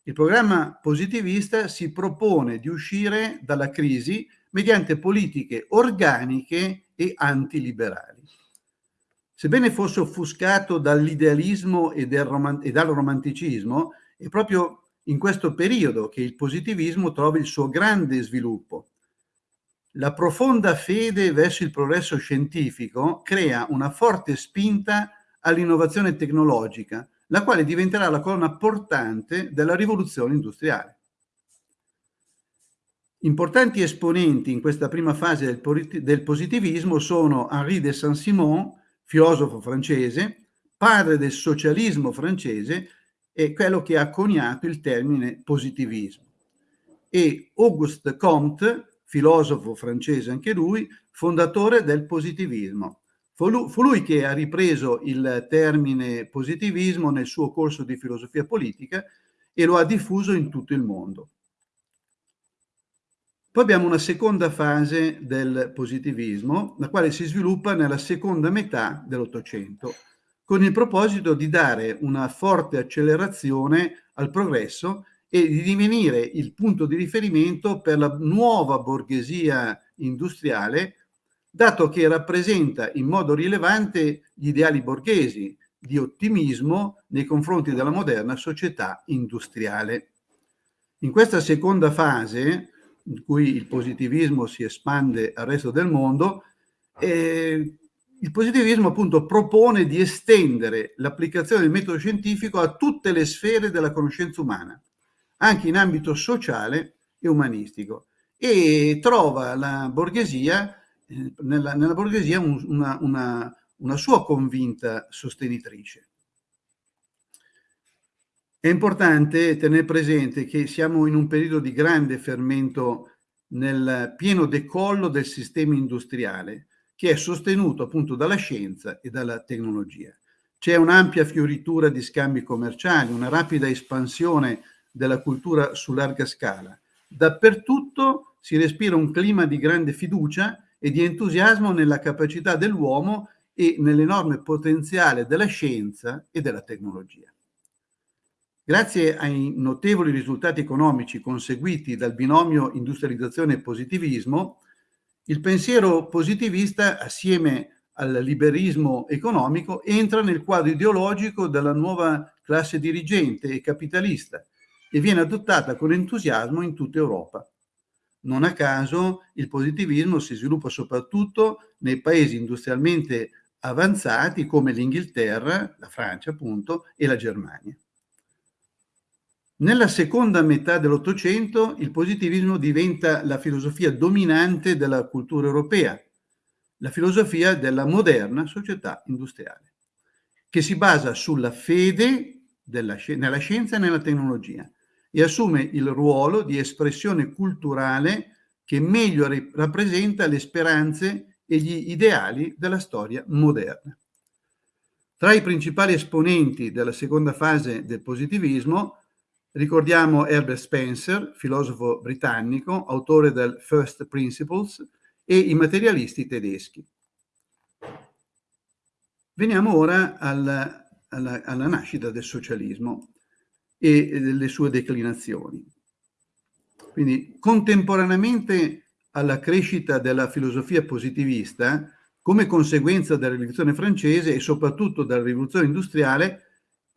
il programma positivista si propone di uscire dalla crisi mediante politiche organiche e antiliberali. Sebbene fosse offuscato dall'idealismo e, e dal romanticismo, è proprio in questo periodo che il positivismo trova il suo grande sviluppo. La profonda fede verso il progresso scientifico crea una forte spinta all'innovazione tecnologica, la quale diventerà la colonna portante della rivoluzione industriale. Importanti esponenti in questa prima fase del, del positivismo sono Henri de Saint-Simon, filosofo francese, padre del socialismo francese e quello che ha coniato il termine positivismo, e Auguste Comte, filosofo francese anche lui, fondatore del positivismo, Fu lui, che ha ripreso il termine positivismo nel suo corso di filosofia politica e lo ha diffuso in tutto il mondo. Poi abbiamo una seconda fase del positivismo, la quale si sviluppa nella seconda metà dell'Ottocento, con il proposito di dare una forte accelerazione al progresso e di divenire il punto di riferimento per la nuova borghesia industriale dato che rappresenta in modo rilevante gli ideali borghesi di ottimismo nei confronti della moderna società industriale. In questa seconda fase, in cui il positivismo si espande al resto del mondo, eh, il positivismo appunto propone di estendere l'applicazione del metodo scientifico a tutte le sfere della conoscenza umana, anche in ambito sociale e umanistico, e trova la borghesia nella, nella, borghesia un, una, una, una sua convinta sostenitrice. È importante tenere presente che siamo in un periodo di grande fermento nel pieno decollo del sistema industriale che è sostenuto appunto dalla scienza e dalla tecnologia. C'è un'ampia fioritura di scambi commerciali, una rapida espansione della cultura su larga scala. Dappertutto si respira un clima di grande fiducia e di entusiasmo nella capacità dell'uomo e nell'enorme potenziale della scienza e della tecnologia. Grazie ai notevoli risultati economici conseguiti dal binomio industrializzazione e positivismo, il pensiero positivista, assieme al liberismo economico, entra nel quadro ideologico della nuova classe dirigente e capitalista e viene adottata con entusiasmo in tutta Europa. Non a caso il positivismo si sviluppa soprattutto nei paesi industrialmente avanzati come l'Inghilterra, la Francia appunto, e la Germania. Nella seconda metà dell'Ottocento il positivismo diventa la filosofia dominante della cultura europea, la filosofia della moderna società industriale, che si basa sulla fede della, nella scienza e nella tecnologia, e assume il ruolo di espressione culturale che meglio rappresenta le speranze e gli ideali della storia moderna. Tra i principali esponenti della seconda fase del positivismo ricordiamo Herbert Spencer, filosofo britannico, autore del First Principles, e i materialisti tedeschi. Veniamo ora alla, alla, alla nascita del socialismo e delle sue declinazioni. Quindi contemporaneamente alla crescita della filosofia positivista, come conseguenza della rivoluzione francese e soprattutto della rivoluzione industriale,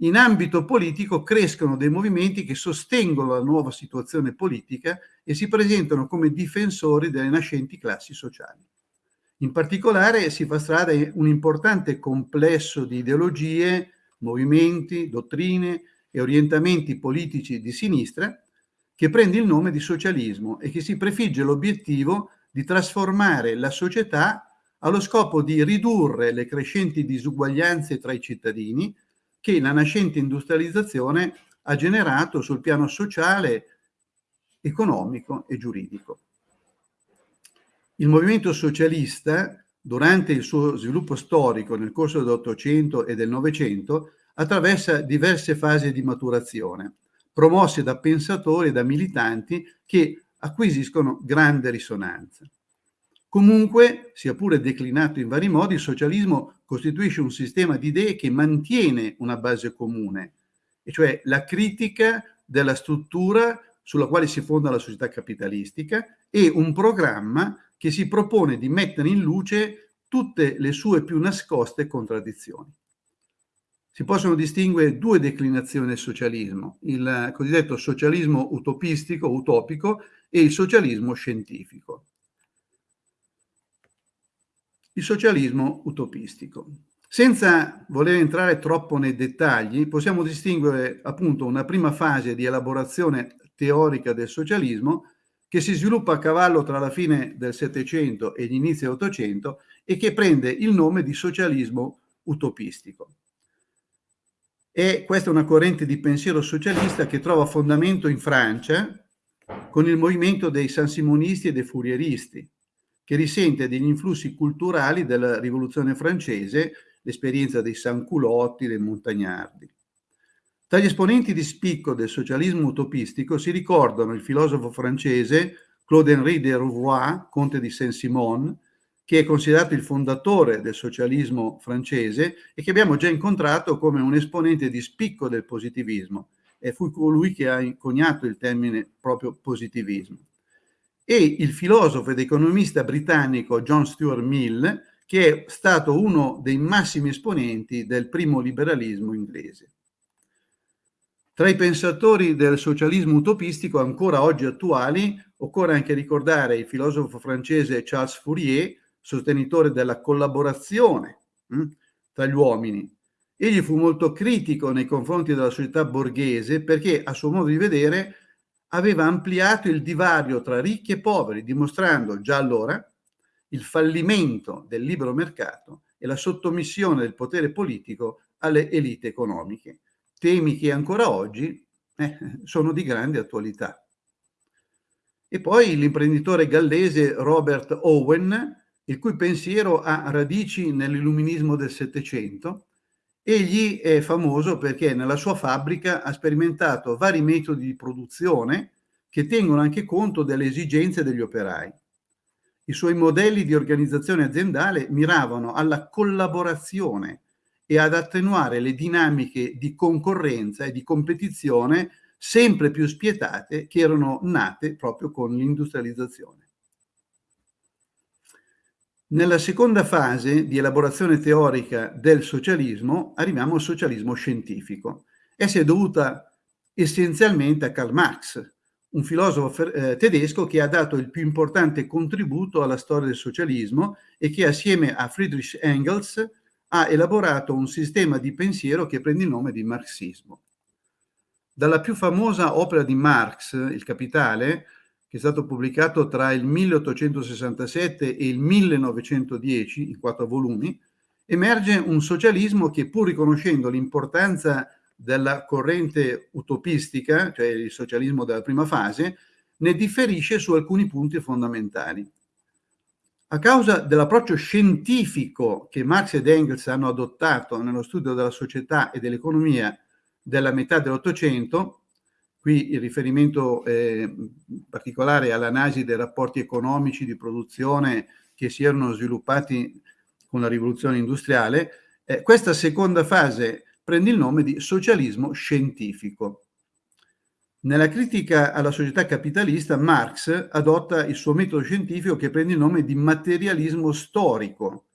in ambito politico crescono dei movimenti che sostengono la nuova situazione politica e si presentano come difensori delle nascenti classi sociali. In particolare si fa strada un importante complesso di ideologie, movimenti, dottrine, e orientamenti politici di sinistra che prende il nome di socialismo e che si prefigge l'obiettivo di trasformare la società allo scopo di ridurre le crescenti disuguaglianze tra i cittadini, che la nascente industrializzazione ha generato sul piano sociale, economico e giuridico. Il movimento socialista, durante il suo sviluppo storico nel corso dell'Ottocento e del Novecento, attraversa diverse fasi di maturazione, promosse da pensatori e da militanti che acquisiscono grande risonanza. Comunque, sia pure declinato in vari modi, il socialismo costituisce un sistema di idee che mantiene una base comune, e cioè la critica della struttura sulla quale si fonda la società capitalistica e un programma che si propone di mettere in luce tutte le sue più nascoste contraddizioni. Si possono distinguere due declinazioni del socialismo, il cosiddetto socialismo utopistico, utopico, e il socialismo scientifico. Il socialismo utopistico. Senza voler entrare troppo nei dettagli, possiamo distinguere appunto una prima fase di elaborazione teorica del socialismo che si sviluppa a cavallo tra la fine del Settecento e gli inizi dell'Ottocento e che prende il nome di socialismo utopistico. E questa è una corrente di pensiero socialista che trova fondamento in Francia con il movimento dei sansimonisti e dei fourieristi, che risente degli influssi culturali della rivoluzione francese, l'esperienza dei sanculotti, dei montagnardi. Tra gli esponenti di spicco del socialismo utopistico si ricordano il filosofo francese Claude-Henri de Rouvroy, conte di Saint-Simon, che è considerato il fondatore del socialismo francese e che abbiamo già incontrato come un esponente di spicco del positivismo. E fu colui che ha coniato il termine proprio positivismo. E il filosofo ed economista britannico John Stuart Mill, che è stato uno dei massimi esponenti del primo liberalismo inglese. Tra i pensatori del socialismo utopistico ancora oggi attuali occorre anche ricordare il filosofo francese Charles Fourier, sostenitore della collaborazione hm, tra gli uomini. Egli fu molto critico nei confronti della società borghese perché, a suo modo di vedere, aveva ampliato il divario tra ricchi e poveri, dimostrando già allora il fallimento del libero mercato e la sottomissione del potere politico alle elite economiche, temi che ancora oggi eh, sono di grande attualità. E poi l'imprenditore gallese Robert Owen il cui pensiero ha radici nell'illuminismo del Settecento. Egli è famoso perché nella sua fabbrica ha sperimentato vari metodi di produzione che tengono anche conto delle esigenze degli operai. I suoi modelli di organizzazione aziendale miravano alla collaborazione e ad attenuare le dinamiche di concorrenza e di competizione sempre più spietate che erano nate proprio con l'industrializzazione. Nella seconda fase di elaborazione teorica del socialismo arriviamo al socialismo scientifico. Essa è dovuta essenzialmente a Karl Marx, un filosofo eh, tedesco che ha dato il più importante contributo alla storia del socialismo e che assieme a Friedrich Engels ha elaborato un sistema di pensiero che prende il nome di marxismo. Dalla più famosa opera di Marx, Il Capitale, che è stato pubblicato tra il 1867 e il 1910, in quattro volumi, emerge un socialismo che pur riconoscendo l'importanza della corrente utopistica, cioè il socialismo della prima fase, ne differisce su alcuni punti fondamentali. A causa dell'approccio scientifico che Marx ed Engels hanno adottato nello studio della società e dell'economia della metà dell'Ottocento, Qui il riferimento eh, particolare all'analisi dei rapporti economici di produzione che si erano sviluppati con la rivoluzione industriale. Eh, questa seconda fase prende il nome di socialismo scientifico. Nella critica alla società capitalista, Marx adotta il suo metodo scientifico che prende il nome di materialismo storico.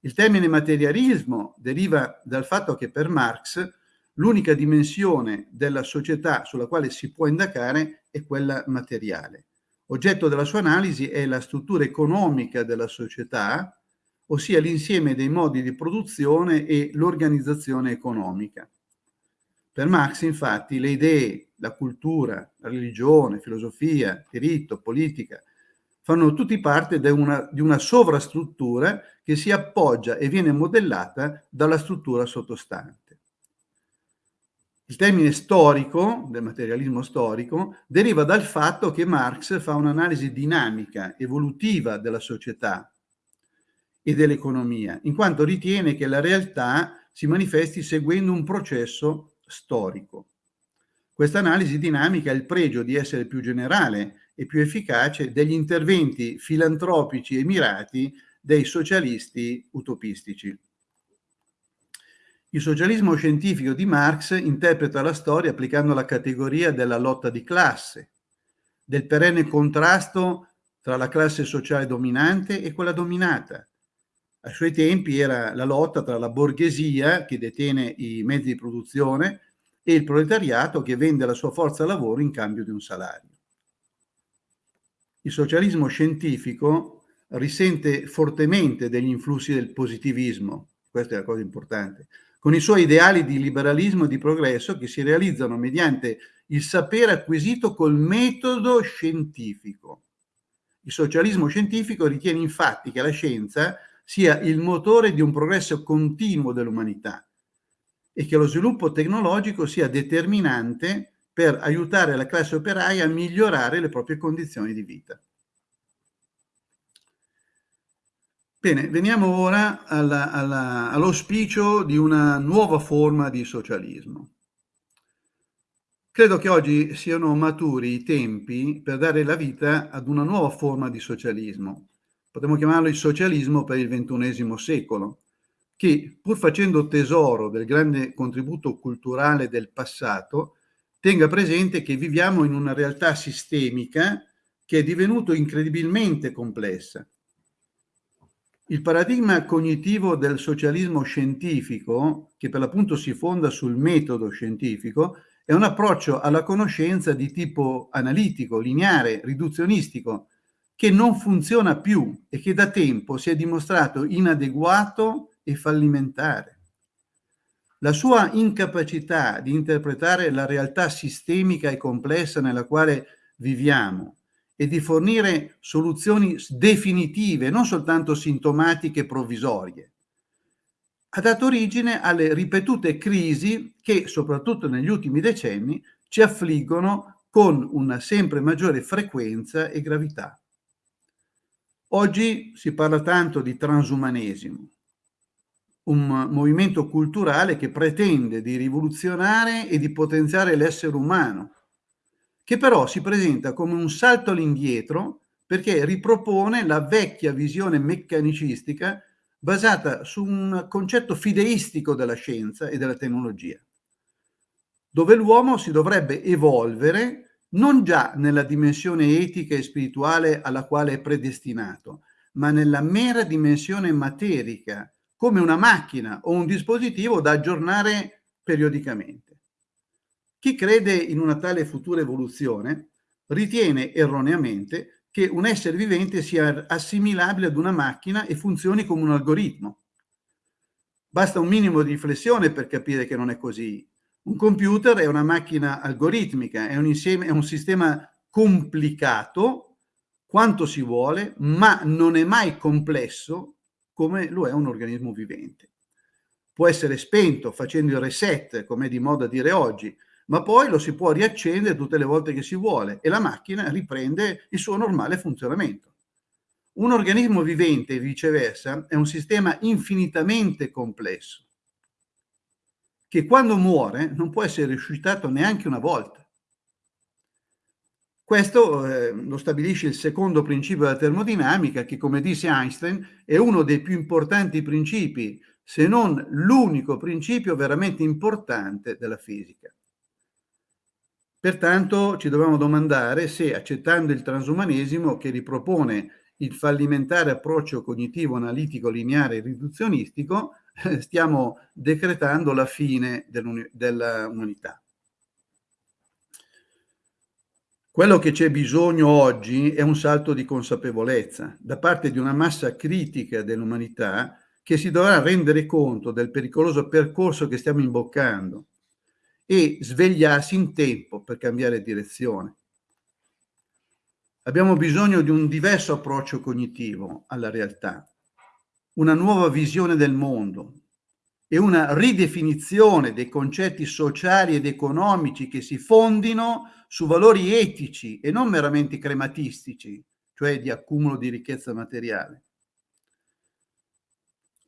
Il termine materialismo deriva dal fatto che per Marx L'unica dimensione della società sulla quale si può indagare è quella materiale. Oggetto della sua analisi è la struttura economica della società, ossia l'insieme dei modi di produzione e l'organizzazione economica. Per Marx, infatti, le idee, la cultura, la religione, filosofia, diritto, politica, fanno tutti parte di una, di una sovrastruttura che si appoggia e viene modellata dalla struttura sottostante. Il termine storico, del materialismo storico, deriva dal fatto che Marx fa un'analisi dinamica, evolutiva della società e dell'economia, in quanto ritiene che la realtà si manifesti seguendo un processo storico. Questa analisi dinamica ha il pregio di essere più generale e più efficace degli interventi filantropici e mirati dei socialisti utopistici. Il socialismo scientifico di Marx interpreta la storia applicando la categoria della lotta di classe, del perenne contrasto tra la classe sociale dominante e quella dominata. Ai suoi tempi era la lotta tra la borghesia, che detiene i mezzi di produzione, e il proletariato che vende la sua forza lavoro in cambio di un salario. Il socialismo scientifico risente fortemente degli influssi del positivismo, questa è la cosa importante, con i suoi ideali di liberalismo e di progresso che si realizzano mediante il sapere acquisito col metodo scientifico. Il socialismo scientifico ritiene infatti che la scienza sia il motore di un progresso continuo dell'umanità e che lo sviluppo tecnologico sia determinante per aiutare la classe operaia a migliorare le proprie condizioni di vita. Bene, veniamo ora all'auspicio di una nuova forma di socialismo. Credo che oggi siano maturi i tempi per dare la vita ad una nuova forma di socialismo. Potremmo chiamarlo il socialismo per il ventunesimo secolo, che pur facendo tesoro del grande contributo culturale del passato, tenga presente che viviamo in una realtà sistemica che è divenuta incredibilmente complessa il paradigma cognitivo del socialismo scientifico, che per l'appunto si fonda sul metodo scientifico, è un approccio alla conoscenza di tipo analitico, lineare, riduzionistico, che non funziona più e che da tempo si è dimostrato inadeguato e fallimentare. La sua incapacità di interpretare la realtà sistemica e complessa nella quale viviamo e di fornire soluzioni definitive, non soltanto sintomatiche provvisorie. Ha dato origine alle ripetute crisi che, soprattutto negli ultimi decenni, ci affliggono con una sempre maggiore frequenza e gravità. Oggi si parla tanto di transumanesimo, un movimento culturale che pretende di rivoluzionare e di potenziare l'essere umano, che però si presenta come un salto all'indietro perché ripropone la vecchia visione meccanicistica basata su un concetto fideistico della scienza e della tecnologia, dove l'uomo si dovrebbe evolvere non già nella dimensione etica e spirituale alla quale è predestinato, ma nella mera dimensione materica, come una macchina o un dispositivo da aggiornare periodicamente. Chi crede in una tale futura evoluzione ritiene erroneamente che un essere vivente sia assimilabile ad una macchina e funzioni come un algoritmo. Basta un minimo di riflessione per capire che non è così. Un computer è una macchina algoritmica, è un, insieme, è un sistema complicato quanto si vuole, ma non è mai complesso come lo è un organismo vivente. Può essere spento facendo il reset, come è di moda dire oggi, ma poi lo si può riaccendere tutte le volte che si vuole e la macchina riprende il suo normale funzionamento. Un organismo vivente, viceversa, è un sistema infinitamente complesso, che quando muore non può essere risuscitato neanche una volta. Questo eh, lo stabilisce il secondo principio della termodinamica, che come disse Einstein è uno dei più importanti principi, se non l'unico principio veramente importante della fisica. Pertanto ci dobbiamo domandare se accettando il transumanesimo che ripropone il fallimentare approccio cognitivo analitico lineare e riduzionistico stiamo decretando la fine dell'umanità. Quello che c'è bisogno oggi è un salto di consapevolezza da parte di una massa critica dell'umanità che si dovrà rendere conto del pericoloso percorso che stiamo imboccando e svegliarsi in tempo per cambiare direzione. Abbiamo bisogno di un diverso approccio cognitivo alla realtà, una nuova visione del mondo, e una ridefinizione dei concetti sociali ed economici che si fondino su valori etici e non meramente crematistici, cioè di accumulo di ricchezza materiale.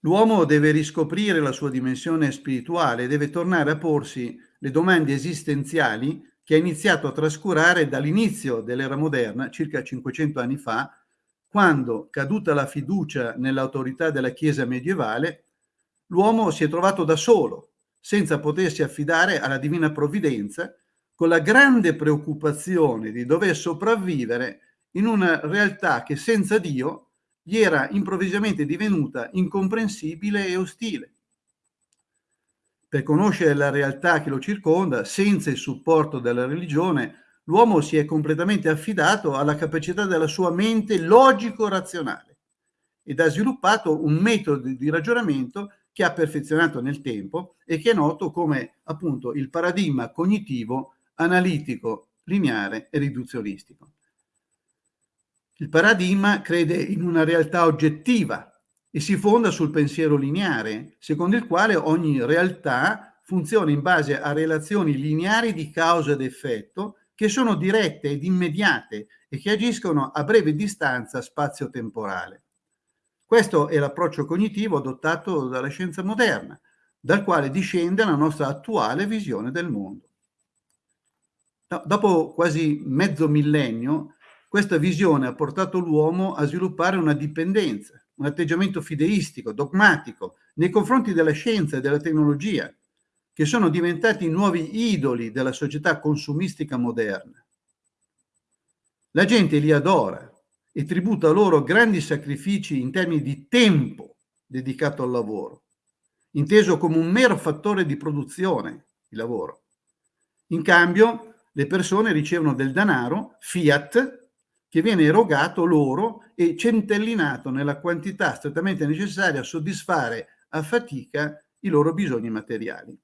L'uomo deve riscoprire la sua dimensione spirituale, deve tornare a porsi le domande esistenziali che ha iniziato a trascurare dall'inizio dell'era moderna, circa 500 anni fa, quando, caduta la fiducia nell'autorità della Chiesa medievale, l'uomo si è trovato da solo, senza potersi affidare alla divina provvidenza, con la grande preoccupazione di dover sopravvivere in una realtà che senza Dio gli era improvvisamente divenuta incomprensibile e ostile. Per conoscere la realtà che lo circonda, senza il supporto della religione, l'uomo si è completamente affidato alla capacità della sua mente logico-razionale ed ha sviluppato un metodo di ragionamento che ha perfezionato nel tempo e che è noto come appunto il paradigma cognitivo analitico, lineare e riduzionistico. Il paradigma crede in una realtà oggettiva e si fonda sul pensiero lineare, secondo il quale ogni realtà funziona in base a relazioni lineari di causa ed effetto che sono dirette ed immediate e che agiscono a breve distanza spazio-temporale. Questo è l'approccio cognitivo adottato dalla scienza moderna, dal quale discende la nostra attuale visione del mondo. Dopo quasi mezzo millennio, questa visione ha portato l'uomo a sviluppare una dipendenza, un atteggiamento fideistico, dogmatico, nei confronti della scienza e della tecnologia, che sono diventati nuovi idoli della società consumistica moderna. La gente li adora e tributa loro grandi sacrifici in termini di tempo dedicato al lavoro, inteso come un mero fattore di produzione, il lavoro. In cambio, le persone ricevono del denaro, fiat, che viene erogato loro e centellinato nella quantità strettamente necessaria a soddisfare a fatica i loro bisogni materiali.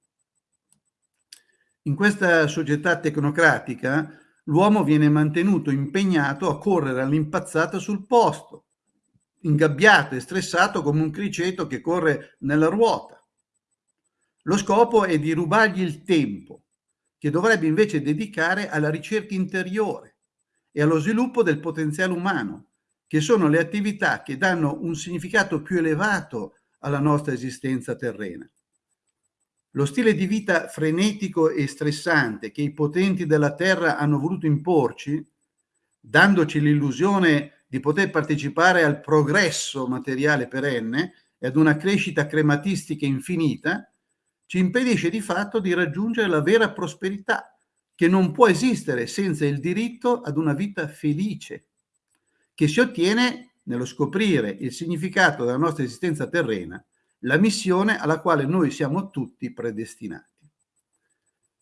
In questa società tecnocratica l'uomo viene mantenuto impegnato a correre all'impazzata sul posto, ingabbiato e stressato come un criceto che corre nella ruota. Lo scopo è di rubargli il tempo, che dovrebbe invece dedicare alla ricerca interiore, e allo sviluppo del potenziale umano, che sono le attività che danno un significato più elevato alla nostra esistenza terrena. Lo stile di vita frenetico e stressante che i potenti della Terra hanno voluto imporci, dandoci l'illusione di poter partecipare al progresso materiale perenne e ad una crescita crematistica infinita, ci impedisce di fatto di raggiungere la vera prosperità, che non può esistere senza il diritto ad una vita felice, che si ottiene nello scoprire il significato della nostra esistenza terrena, la missione alla quale noi siamo tutti predestinati.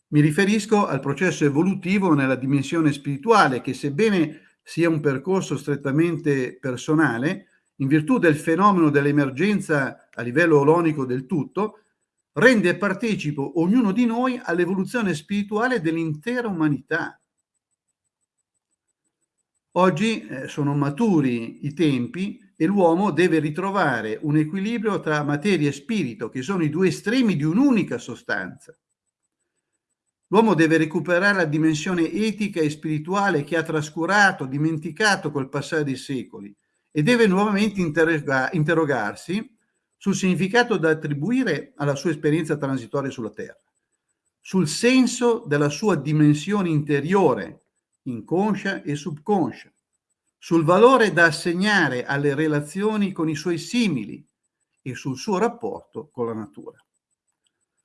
Mi riferisco al processo evolutivo nella dimensione spirituale che sebbene sia un percorso strettamente personale, in virtù del fenomeno dell'emergenza a livello olonico del tutto, rende partecipo ognuno di noi all'evoluzione spirituale dell'intera umanità. Oggi eh, sono maturi i tempi e l'uomo deve ritrovare un equilibrio tra materia e spirito, che sono i due estremi di un'unica sostanza. L'uomo deve recuperare la dimensione etica e spirituale che ha trascurato, dimenticato col passare dei secoli e deve nuovamente interrogarsi sul significato da attribuire alla sua esperienza transitoria sulla Terra, sul senso della sua dimensione interiore, inconscia e subconscia, sul valore da assegnare alle relazioni con i suoi simili e sul suo rapporto con la natura.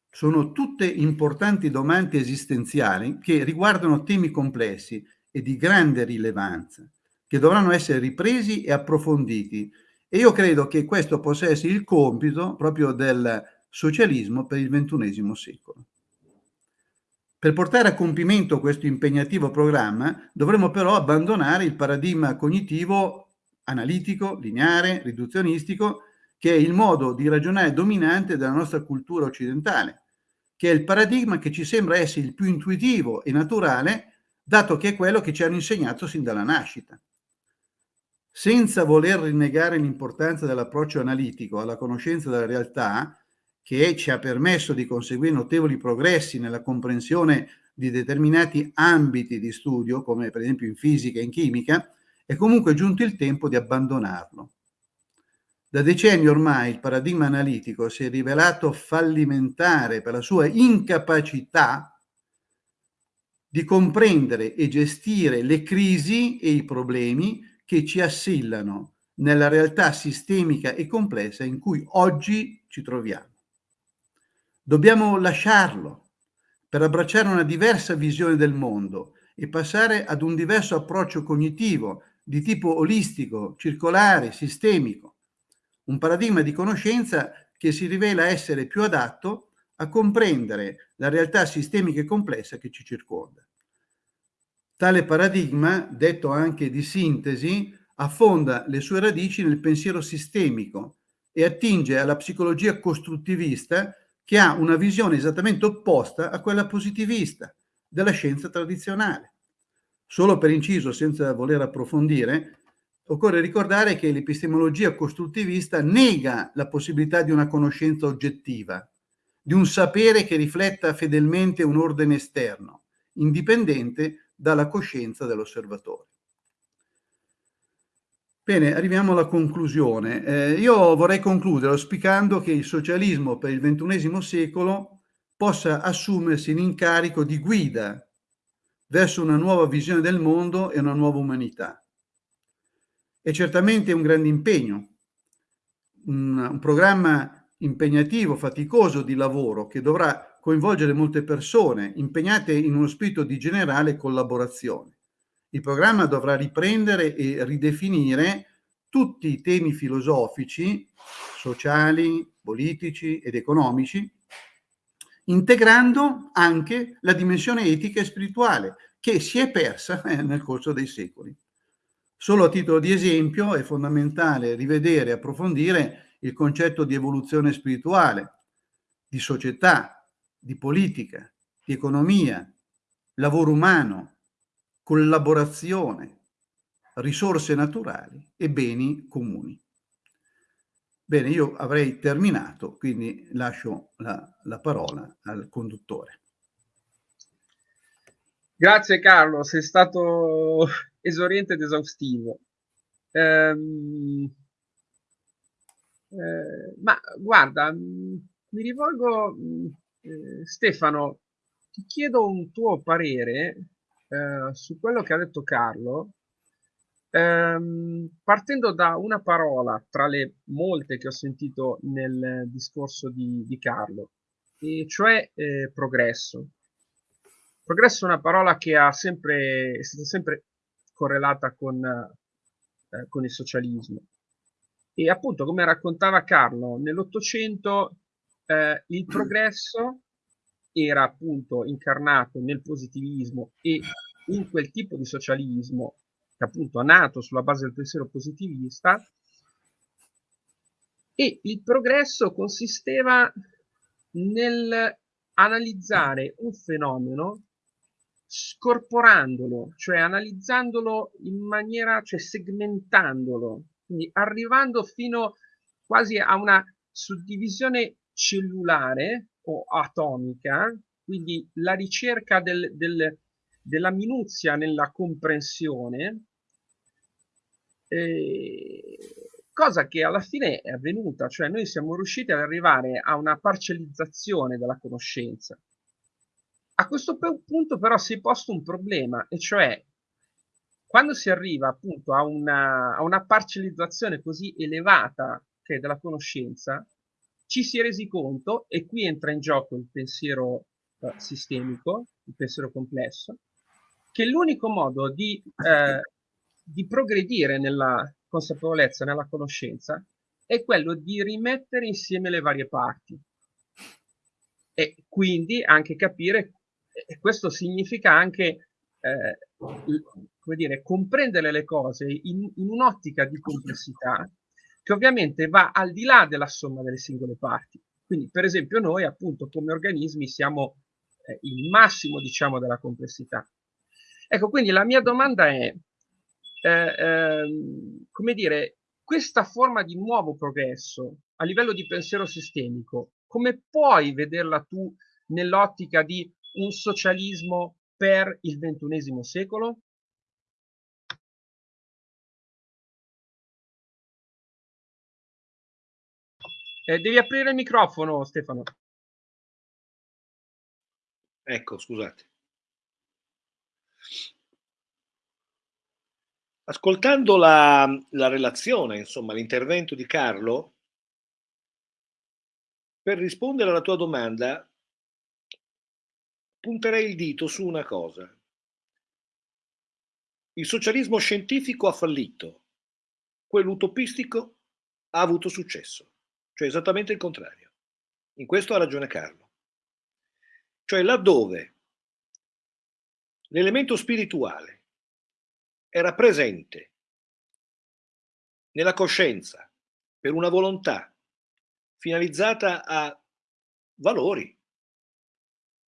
Sono tutte importanti domande esistenziali che riguardano temi complessi e di grande rilevanza, che dovranno essere ripresi e approfonditi e io credo che questo possa essere il compito proprio del socialismo per il ventunesimo secolo. Per portare a compimento questo impegnativo programma dovremo però abbandonare il paradigma cognitivo analitico, lineare, riduzionistico, che è il modo di ragionare dominante della nostra cultura occidentale, che è il paradigma che ci sembra essere il più intuitivo e naturale, dato che è quello che ci hanno insegnato sin dalla nascita senza voler rinnegare l'importanza dell'approccio analitico alla conoscenza della realtà, che ci ha permesso di conseguire notevoli progressi nella comprensione di determinati ambiti di studio, come per esempio in fisica e in chimica, è comunque giunto il tempo di abbandonarlo. Da decenni ormai il paradigma analitico si è rivelato fallimentare per la sua incapacità di comprendere e gestire le crisi e i problemi che ci assillano nella realtà sistemica e complessa in cui oggi ci troviamo. Dobbiamo lasciarlo per abbracciare una diversa visione del mondo e passare ad un diverso approccio cognitivo di tipo olistico, circolare, sistemico un paradigma di conoscenza che si rivela essere più adatto a comprendere la realtà sistemica e complessa che ci circonda. Tale paradigma, detto anche di sintesi, affonda le sue radici nel pensiero sistemico e attinge alla psicologia costruttivista che ha una visione esattamente opposta a quella positivista della scienza tradizionale. Solo per inciso, senza voler approfondire, occorre ricordare che l'epistemologia costruttivista nega la possibilità di una conoscenza oggettiva, di un sapere che rifletta fedelmente un ordine esterno, indipendente dalla coscienza dell'osservatore. Bene, arriviamo alla conclusione. Eh, io vorrei concludere auspicando che il socialismo per il XXI secolo possa assumersi l'incarico di guida verso una nuova visione del mondo e una nuova umanità è certamente un grande impegno, un, un programma impegnativo, faticoso di lavoro che dovrà coinvolgere molte persone impegnate in uno spirito di generale collaborazione. Il programma dovrà riprendere e ridefinire tutti i temi filosofici, sociali, politici ed economici, integrando anche la dimensione etica e spirituale che si è persa eh, nel corso dei secoli. Solo a titolo di esempio è fondamentale rivedere e approfondire il concetto di evoluzione spirituale, di società, di politica, di economia, lavoro umano, collaborazione, risorse naturali e beni comuni. Bene, io avrei terminato, quindi lascio la, la parola al conduttore. Grazie Carlo, sei stato esauriente ed esaustivo. Ehm, eh, ma guarda, mm, mi rivolgo, mm, eh, Stefano, ti chiedo un tuo parere eh, su quello che ha detto Carlo, ehm, partendo da una parola tra le molte che ho sentito nel discorso di, di Carlo, e cioè eh, progresso. Progresso è una parola che sempre, è stata sempre correlata con, eh, con il socialismo. E appunto, come raccontava Carlo, nell'Ottocento eh, il progresso era appunto incarnato nel positivismo e in quel tipo di socialismo che appunto è nato sulla base del pensiero positivista e il progresso consisteva nel analizzare un fenomeno scorporandolo, cioè analizzandolo in maniera, cioè segmentandolo, quindi arrivando fino quasi a una suddivisione cellulare o atomica, quindi la ricerca del, del, della minuzia nella comprensione, eh, cosa che alla fine è avvenuta, cioè noi siamo riusciti ad arrivare a una parcellizzazione della conoscenza. A questo punto però si è posto un problema, e cioè quando si arriva appunto a una, a una parcellizzazione così elevata che è della conoscenza, ci si è resi conto, e qui entra in gioco il pensiero eh, sistemico, il pensiero complesso, che l'unico modo di, eh, di progredire nella consapevolezza, nella conoscenza, è quello di rimettere insieme le varie parti. E quindi anche capire e questo significa anche eh, come dire, comprendere le cose in, in un'ottica di complessità che ovviamente va al di là della somma delle singole parti. Quindi, per esempio, noi appunto come organismi siamo eh, il massimo, diciamo, della complessità. Ecco, quindi la mia domanda è, eh, ehm, come dire, questa forma di nuovo progresso a livello di pensiero sistemico come puoi vederla tu nell'ottica di un socialismo per il ventunesimo secolo? Eh, devi aprire il microfono, Stefano. Ecco, scusate. Ascoltando la, la relazione, insomma, l'intervento di Carlo, per rispondere alla tua domanda, punterei il dito su una cosa. Il socialismo scientifico ha fallito, quello utopistico ha avuto successo, cioè esattamente il contrario. In questo ha ragione Carlo. Cioè laddove l'elemento spirituale era presente nella coscienza per una volontà finalizzata a valori,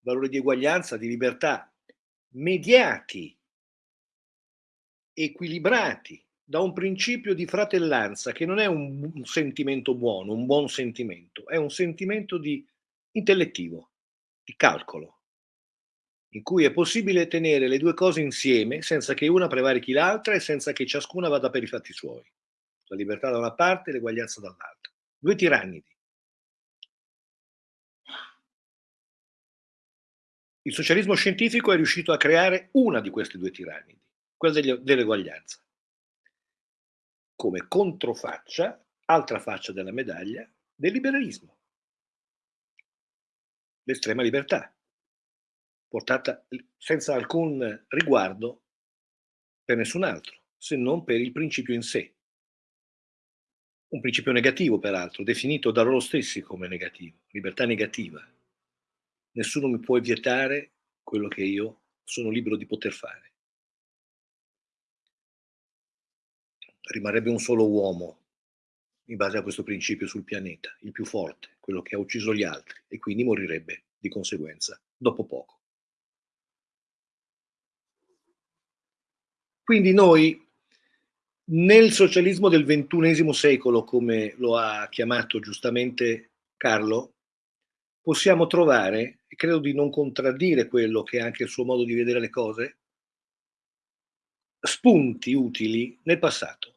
valori di eguaglianza, di libertà, mediati, equilibrati da un principio di fratellanza che non è un, un sentimento buono, un buon sentimento, è un sentimento di intellettivo, di calcolo, in cui è possibile tenere le due cose insieme senza che una prevarichi l'altra e senza che ciascuna vada per i fatti suoi. La libertà da una parte e l'eguaglianza dall'altra. Due tirannidi. Il socialismo scientifico è riuscito a creare una di queste due tirannidi, quella dell'eguaglianza, come controfaccia, altra faccia della medaglia, del liberalismo, l'estrema libertà, portata senza alcun riguardo per nessun altro, se non per il principio in sé. Un principio negativo, peraltro, definito da loro stessi come negativo, libertà negativa nessuno mi può vietare quello che io sono libero di poter fare. Rimarrebbe un solo uomo in base a questo principio sul pianeta, il più forte, quello che ha ucciso gli altri e quindi morirebbe di conseguenza dopo poco. Quindi noi nel socialismo del ventunesimo secolo, come lo ha chiamato giustamente Carlo, possiamo trovare, e credo di non contraddire quello che è anche il suo modo di vedere le cose, spunti utili nel passato.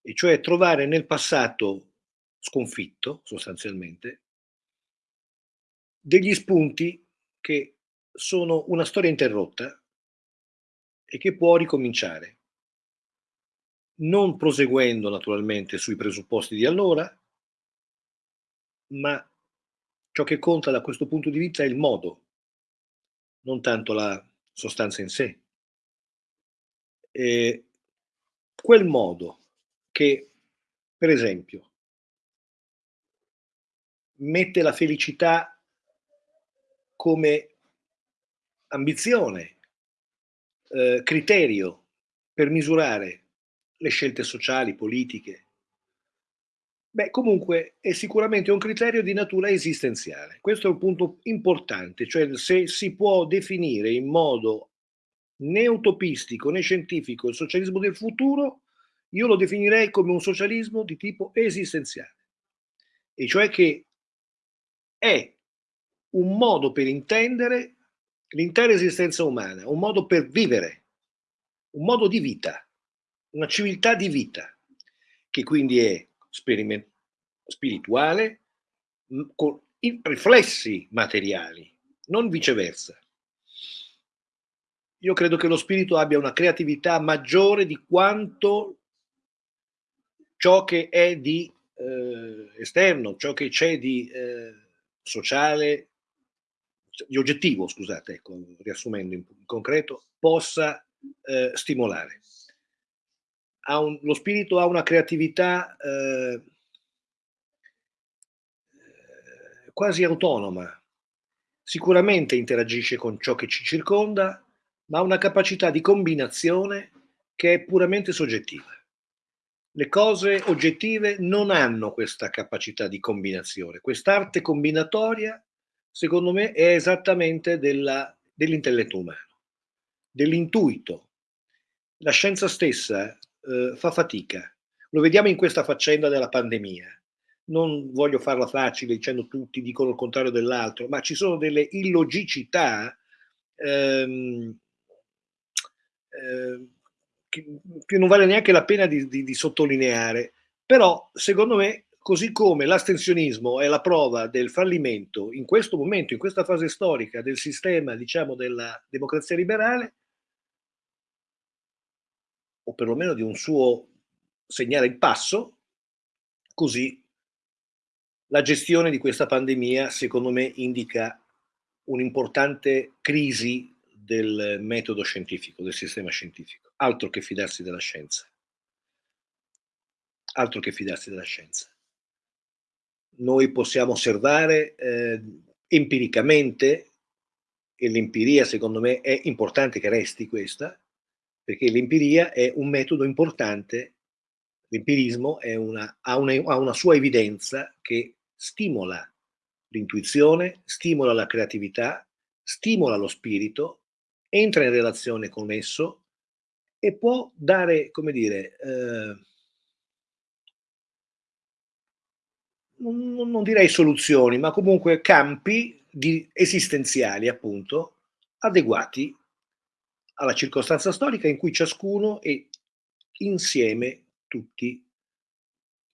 E cioè trovare nel passato sconfitto, sostanzialmente, degli spunti che sono una storia interrotta e che può ricominciare. Non proseguendo naturalmente sui presupposti di allora, ma Ciò che conta da questo punto di vista è il modo, non tanto la sostanza in sé. E quel modo che, per esempio, mette la felicità come ambizione, eh, criterio per misurare le scelte sociali, politiche, Beh, comunque è sicuramente un criterio di natura esistenziale. Questo è un punto importante, cioè se si può definire in modo né utopistico né scientifico il socialismo del futuro, io lo definirei come un socialismo di tipo esistenziale, e cioè che è un modo per intendere l'intera esistenza umana, un modo per vivere, un modo di vita, una civiltà di vita, che quindi è spirituale con riflessi materiali, non viceversa. Io credo che lo spirito abbia una creatività maggiore di quanto ciò che è di eh, esterno, ciò che c'è di eh, sociale, di oggettivo, scusate, ecco, riassumendo in, in concreto, possa eh, stimolare un, lo spirito ha una creatività eh, quasi autonoma. Sicuramente interagisce con ciò che ci circonda, ma ha una capacità di combinazione che è puramente soggettiva. Le cose oggettive non hanno questa capacità di combinazione. Quest'arte combinatoria, secondo me, è esattamente dell'intelletto umano, dell'intuito. La scienza stessa eh, fa fatica. Lo vediamo in questa faccenda della pandemia. non voglio farla facile dicendo tutti dicono il contrario dell'altro, ma ci sono delle illogicità ehm, eh, che, non vale neanche la pena di, di, di sottolineare. Però, secondo me, così come l'astensionismo è la prova del fallimento in questo momento, in questa fase storica del sistema, diciamo, della democrazia liberale, o perlomeno di un suo segnale il passo, così la gestione di questa pandemia, secondo me, indica un'importante crisi del metodo scientifico, del sistema scientifico. Altro che fidarsi della scienza. Altro che fidarsi della scienza. Noi possiamo osservare eh, empiricamente, e l'empiria secondo me è importante che resti questa, perché l'empiria è un metodo importante, l'empirismo ha, ha una sua evidenza che stimola l'intuizione, stimola la creatività, stimola lo spirito, entra in relazione con esso e può dare, come dire, eh, non, non, direi soluzioni, ma comunque campi di, esistenziali, appunto, adeguati alla circostanza storica in cui ciascuno e insieme tutti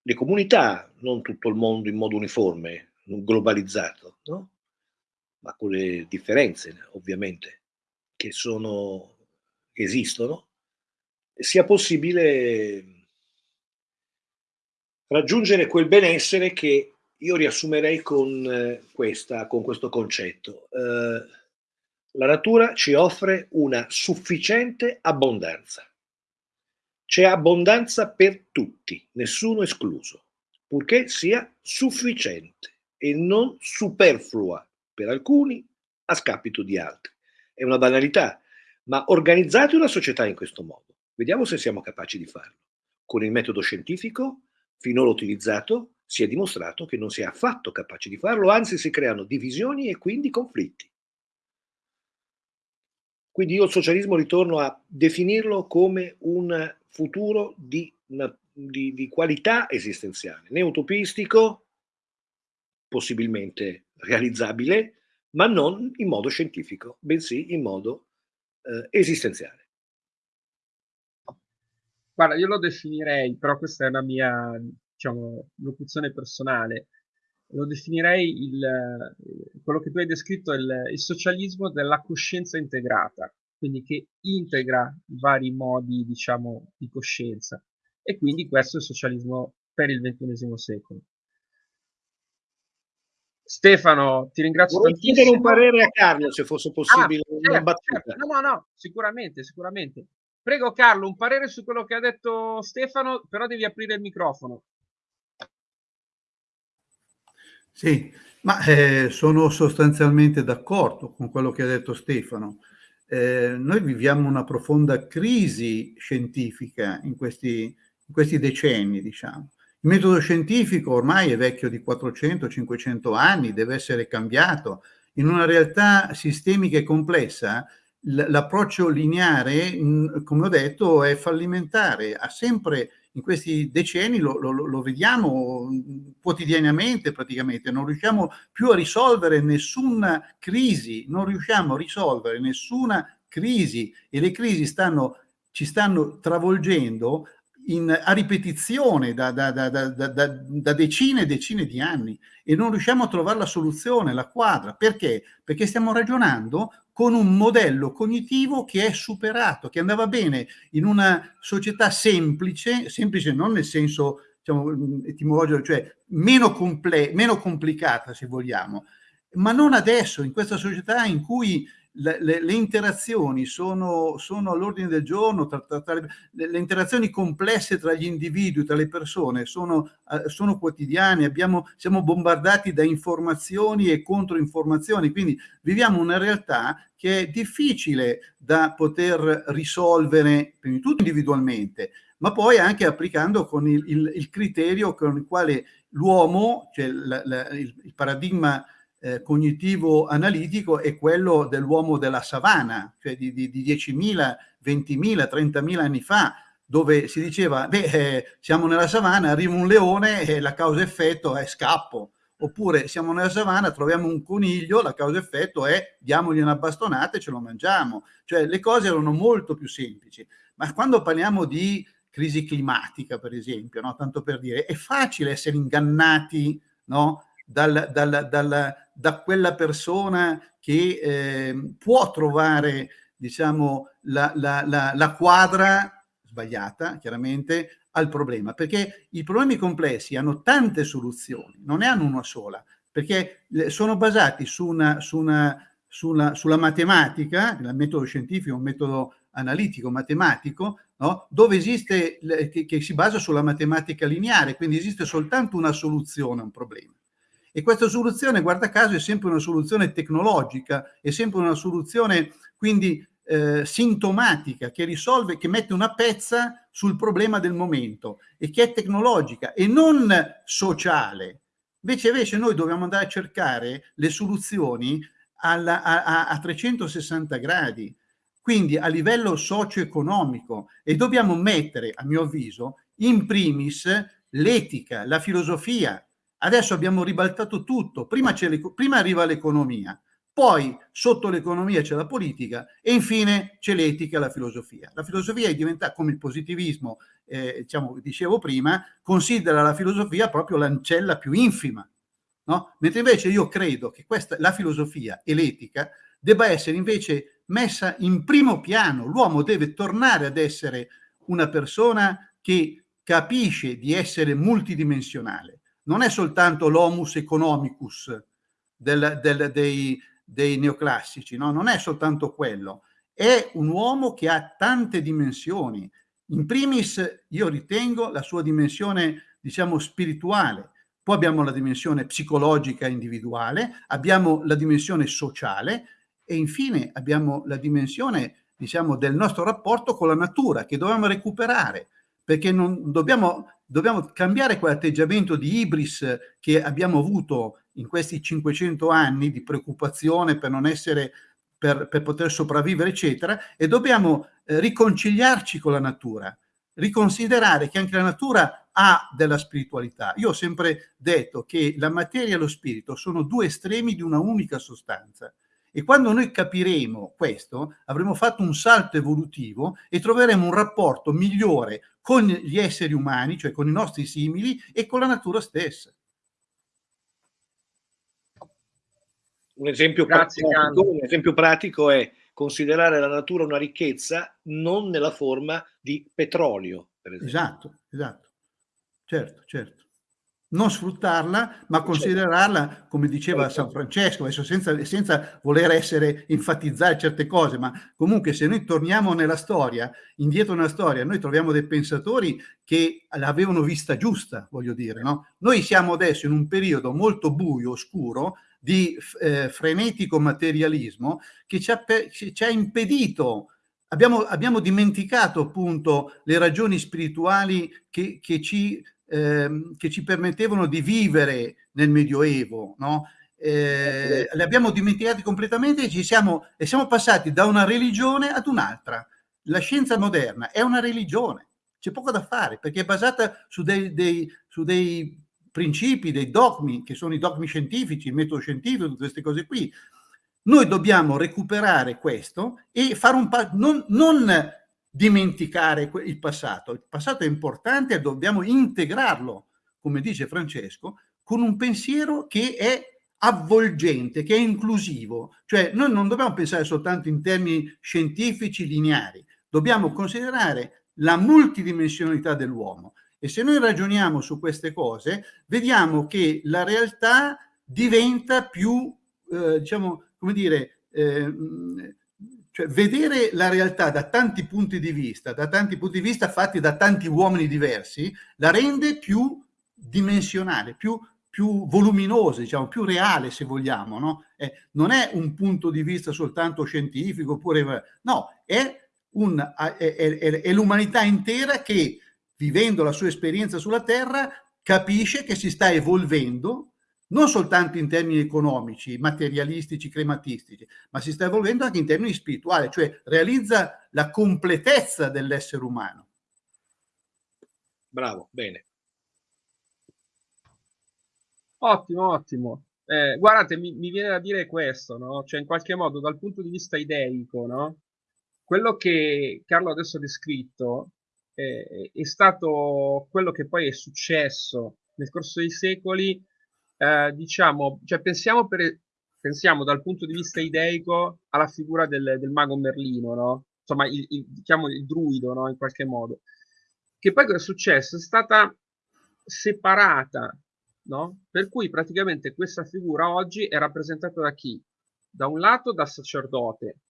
le comunità, non tutto il mondo in modo uniforme, globalizzato, no? ma con le differenze ovviamente che, sono, che esistono, sia possibile raggiungere quel benessere che io riassumerei con, eh, questa, con questo concetto. Eh, la natura ci offre una sufficiente abbondanza c'è abbondanza per tutti, nessuno escluso, purché sia sufficiente e non superflua per alcuni a scapito di altri. È una banalità, ma organizzate una società in questo modo. Vediamo se siamo capaci di farlo. Con il metodo scientifico, finora utilizzato, si è dimostrato che non si è affatto capaci di farlo, anzi si creano divisioni e quindi conflitti. Quindi io il socialismo ritorno a definirlo come un futuro di, di, di qualità esistenziale, né utopistico, possibilmente realizzabile, ma non in modo scientifico, bensì in modo eh, esistenziale. Guarda, io lo definirei, però questa è una mia, diciamo, locuzione personale, lo definirei il, quello che tu hai descritto, il, il socialismo della coscienza integrata quindi che integra i vari modi, diciamo, di coscienza. E quindi questo è il socialismo per il XXI secolo. Stefano, ti ringrazio Vorrei tantissimo. chiedere un parere a Carlo, se fosse possibile, ah, certo, certo. No, no, no, sicuramente, sicuramente. Prego Carlo, un parere su quello che ha detto Stefano, però devi aprire il microfono. Sì, ma eh, sono sostanzialmente d'accordo con quello che ha detto Stefano eh, noi viviamo una profonda crisi scientifica in questi, in questi decenni, diciamo. Il metodo scientifico ormai è vecchio di 400-500 anni, deve essere cambiato. In una realtà sistemica e complessa, l'approccio lineare, come ho detto, è fallimentare, ha sempre in questi decenni lo, lo, lo, vediamo quotidianamente praticamente, non riusciamo più a risolvere nessuna crisi, non riusciamo a risolvere nessuna crisi. E le crisi stanno, ci stanno travolgendo in, a ripetizione da, da, da, da, decine e decine di anni e non riusciamo a trovare la soluzione, la quadra. Perché? Perché stiamo ragionando con un modello cognitivo che è superato, che andava bene in una società semplice, semplice non nel senso diciamo, etimologico, cioè meno, comple meno complicata se vogliamo, ma non adesso, in questa società in cui le, le, le, interazioni sono, sono all'ordine del giorno, tra, tra, tra le, le, interazioni complesse tra gli individui, tra le persone, sono, uh, sono quotidiane, abbiamo, siamo bombardati da informazioni e controinformazioni, quindi viviamo una realtà che è difficile da poter risolvere, prima di tutto individualmente, ma poi anche applicando con il, il, il criterio con il quale l'uomo, cioè la, la, il, il paradigma eh, cognitivo analitico è quello dell'uomo della savana, cioè di, di, di 10.000, 20.000, 30.000 anni fa, dove si diceva, beh, eh, siamo nella savana, arriva un leone e la causa-effetto è scappo, oppure siamo nella savana, troviamo un coniglio, la causa-effetto è diamogli una bastonata e ce lo mangiamo. Cioè le cose erano molto più semplici. Ma quando parliamo di crisi climatica, per esempio, no? tanto per dire, è facile essere ingannati no? dal, dal, dal, da quella persona che eh, può trovare diciamo, la, la, la, la quadra sbagliata, chiaramente, al problema, perché i problemi complessi hanno tante soluzioni, non ne hanno una sola, perché sono basati su una, su una, sulla, sulla matematica, il metodo scientifico, un metodo analitico, matematico, no? dove esiste, che, che si basa sulla matematica lineare, quindi esiste soltanto una soluzione a un problema. E questa soluzione, guarda caso, è sempre una soluzione tecnologica, è sempre una soluzione quindi eh, sintomatica che risolve, che mette una pezza sul problema del momento e che è tecnologica e non sociale. Invece, invece noi dobbiamo andare a cercare le soluzioni alla, a, a 360 gradi, quindi a livello socio-economico e dobbiamo mettere, a mio avviso, in primis l'etica, la filosofia. Adesso abbiamo ribaltato tutto, prima, prima arriva l'economia, poi sotto l'economia c'è la politica e infine c'è l'etica e la filosofia. La filosofia è diventata, come il positivismo, eh, diciamo, dicevo prima, considera la filosofia proprio l'ancella più infima. No? Mentre invece io credo che questa, la filosofia e l'etica debba essere invece messa in primo piano. L'uomo deve tornare ad essere una persona che capisce di essere multidimensionale. Non è soltanto l'homus economicus del, del, dei, dei neoclassici, no? non è soltanto quello, è un uomo che ha tante dimensioni. In primis io ritengo la sua dimensione, diciamo, spirituale, poi abbiamo la dimensione psicologica individuale, abbiamo la dimensione sociale e infine abbiamo la dimensione, diciamo, del nostro rapporto con la natura che dobbiamo recuperare, perché non dobbiamo, dobbiamo cambiare quell'atteggiamento di ibris che abbiamo avuto in questi 500 anni di preoccupazione per non essere per, per poter sopravvivere eccetera e dobbiamo eh, riconciliarci con la natura riconsiderare che anche la natura ha della spiritualità. Io ho sempre detto che la materia e lo spirito sono due estremi di una unica sostanza. E quando noi capiremo questo, avremo fatto un salto evolutivo e troveremo un rapporto migliore con gli esseri umani, cioè con i nostri simili, e con la natura stessa. Un esempio, Grazie, pratico, un esempio pratico è considerare la natura una ricchezza non nella forma di petrolio. Esatto, esatto. Certo, certo. Non sfruttarla, ma certo. considerarla, come diceva certo. San Francesco, adesso senza, senza voler essere, enfatizzare certe cose, ma comunque se noi torniamo nella storia, indietro nella storia, noi troviamo dei pensatori che l'avevano vista giusta, voglio dire, no? Noi siamo adesso in un periodo molto buio, oscuro, di eh, frenetico materialismo che ci ha, ci ha impedito, abbiamo, abbiamo, dimenticato appunto le ragioni spirituali che, che, ci, eh, che ci permettevano di vivere nel Medioevo, no? Eh, le abbiamo dimenticate completamente e, ci siamo, e siamo passati da una religione ad un'altra. La scienza moderna è una religione, c'è poco da fare perché è basata su dei, dei, su dei principi, dei dogmi, che sono i dogmi scientifici, il metodo scientifico, tutte queste cose qui. Noi dobbiamo recuperare questo e fare un passo, non, non dimenticare il passato. Il passato è importante e dobbiamo integrarlo, come dice Francesco, con un pensiero che è avvolgente, che è inclusivo. Cioè noi non dobbiamo pensare soltanto in termini scientifici lineari, dobbiamo considerare la multidimensionalità dell'uomo. E se noi ragioniamo su queste cose, vediamo che la realtà diventa più, eh, diciamo, come dire, eh, cioè vedere la realtà da tanti punti di vista, da tanti punti di vista fatti da tanti uomini diversi, la rende più dimensionale, più, più voluminosa, diciamo, più reale se vogliamo. No? Eh, non è un punto di vista soltanto scientifico, oppure, no, è, un, è, è, è l'umanità intera che vivendo la sua esperienza sulla Terra, capisce che si sta evolvendo non soltanto in termini economici, materialistici, crematistici, ma si sta evolvendo anche in termini spirituali, cioè realizza la completezza dell'essere umano. Bravo, bene. Ottimo, ottimo. Eh, guardate, mi, mi, viene da dire questo, no? Cioè, in qualche modo, dal punto di vista ideico, no? Quello che Carlo adesso ha descritto eh, è stato quello che poi è successo nel corso dei secoli, eh, diciamo, cioè pensiamo, per, pensiamo dal punto di vista ideico alla figura del, del mago Merlino, no? Insomma, il, il, diciamo il druido, no? In qualche modo. Che poi cosa è successo? È stata separata no? Per cui praticamente questa figura oggi è rappresentata da chi? Da un lato dal sacerdote,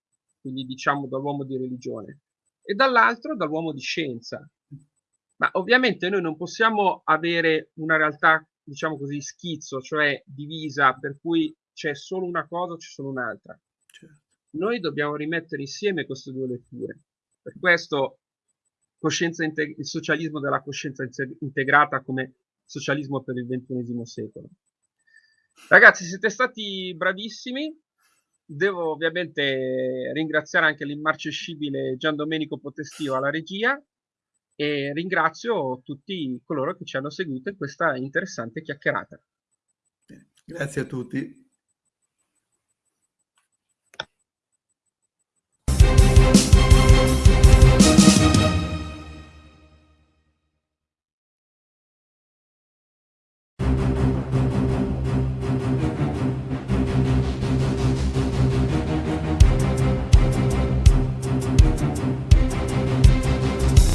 quindi diciamo dall'uomo di religione, e dall'altro dall'uomo di scienza. Ma ovviamente noi non possiamo avere una realtà, diciamo così, schizzo, cioè divisa, per cui c'è solo una cosa o c'è solo un'altra. Certo. Noi dobbiamo rimettere insieme queste due letture. Per questo il socialismo della coscienza integrata come socialismo per il XXI secolo. Ragazzi, siete stati bravissimi. Devo ovviamente ringraziare anche l'immarcescibile Gian Domenico Potestio alla regia e ringrazio tutti coloro che ci hanno seguito in questa interessante chiacchierata. Grazie a tutti.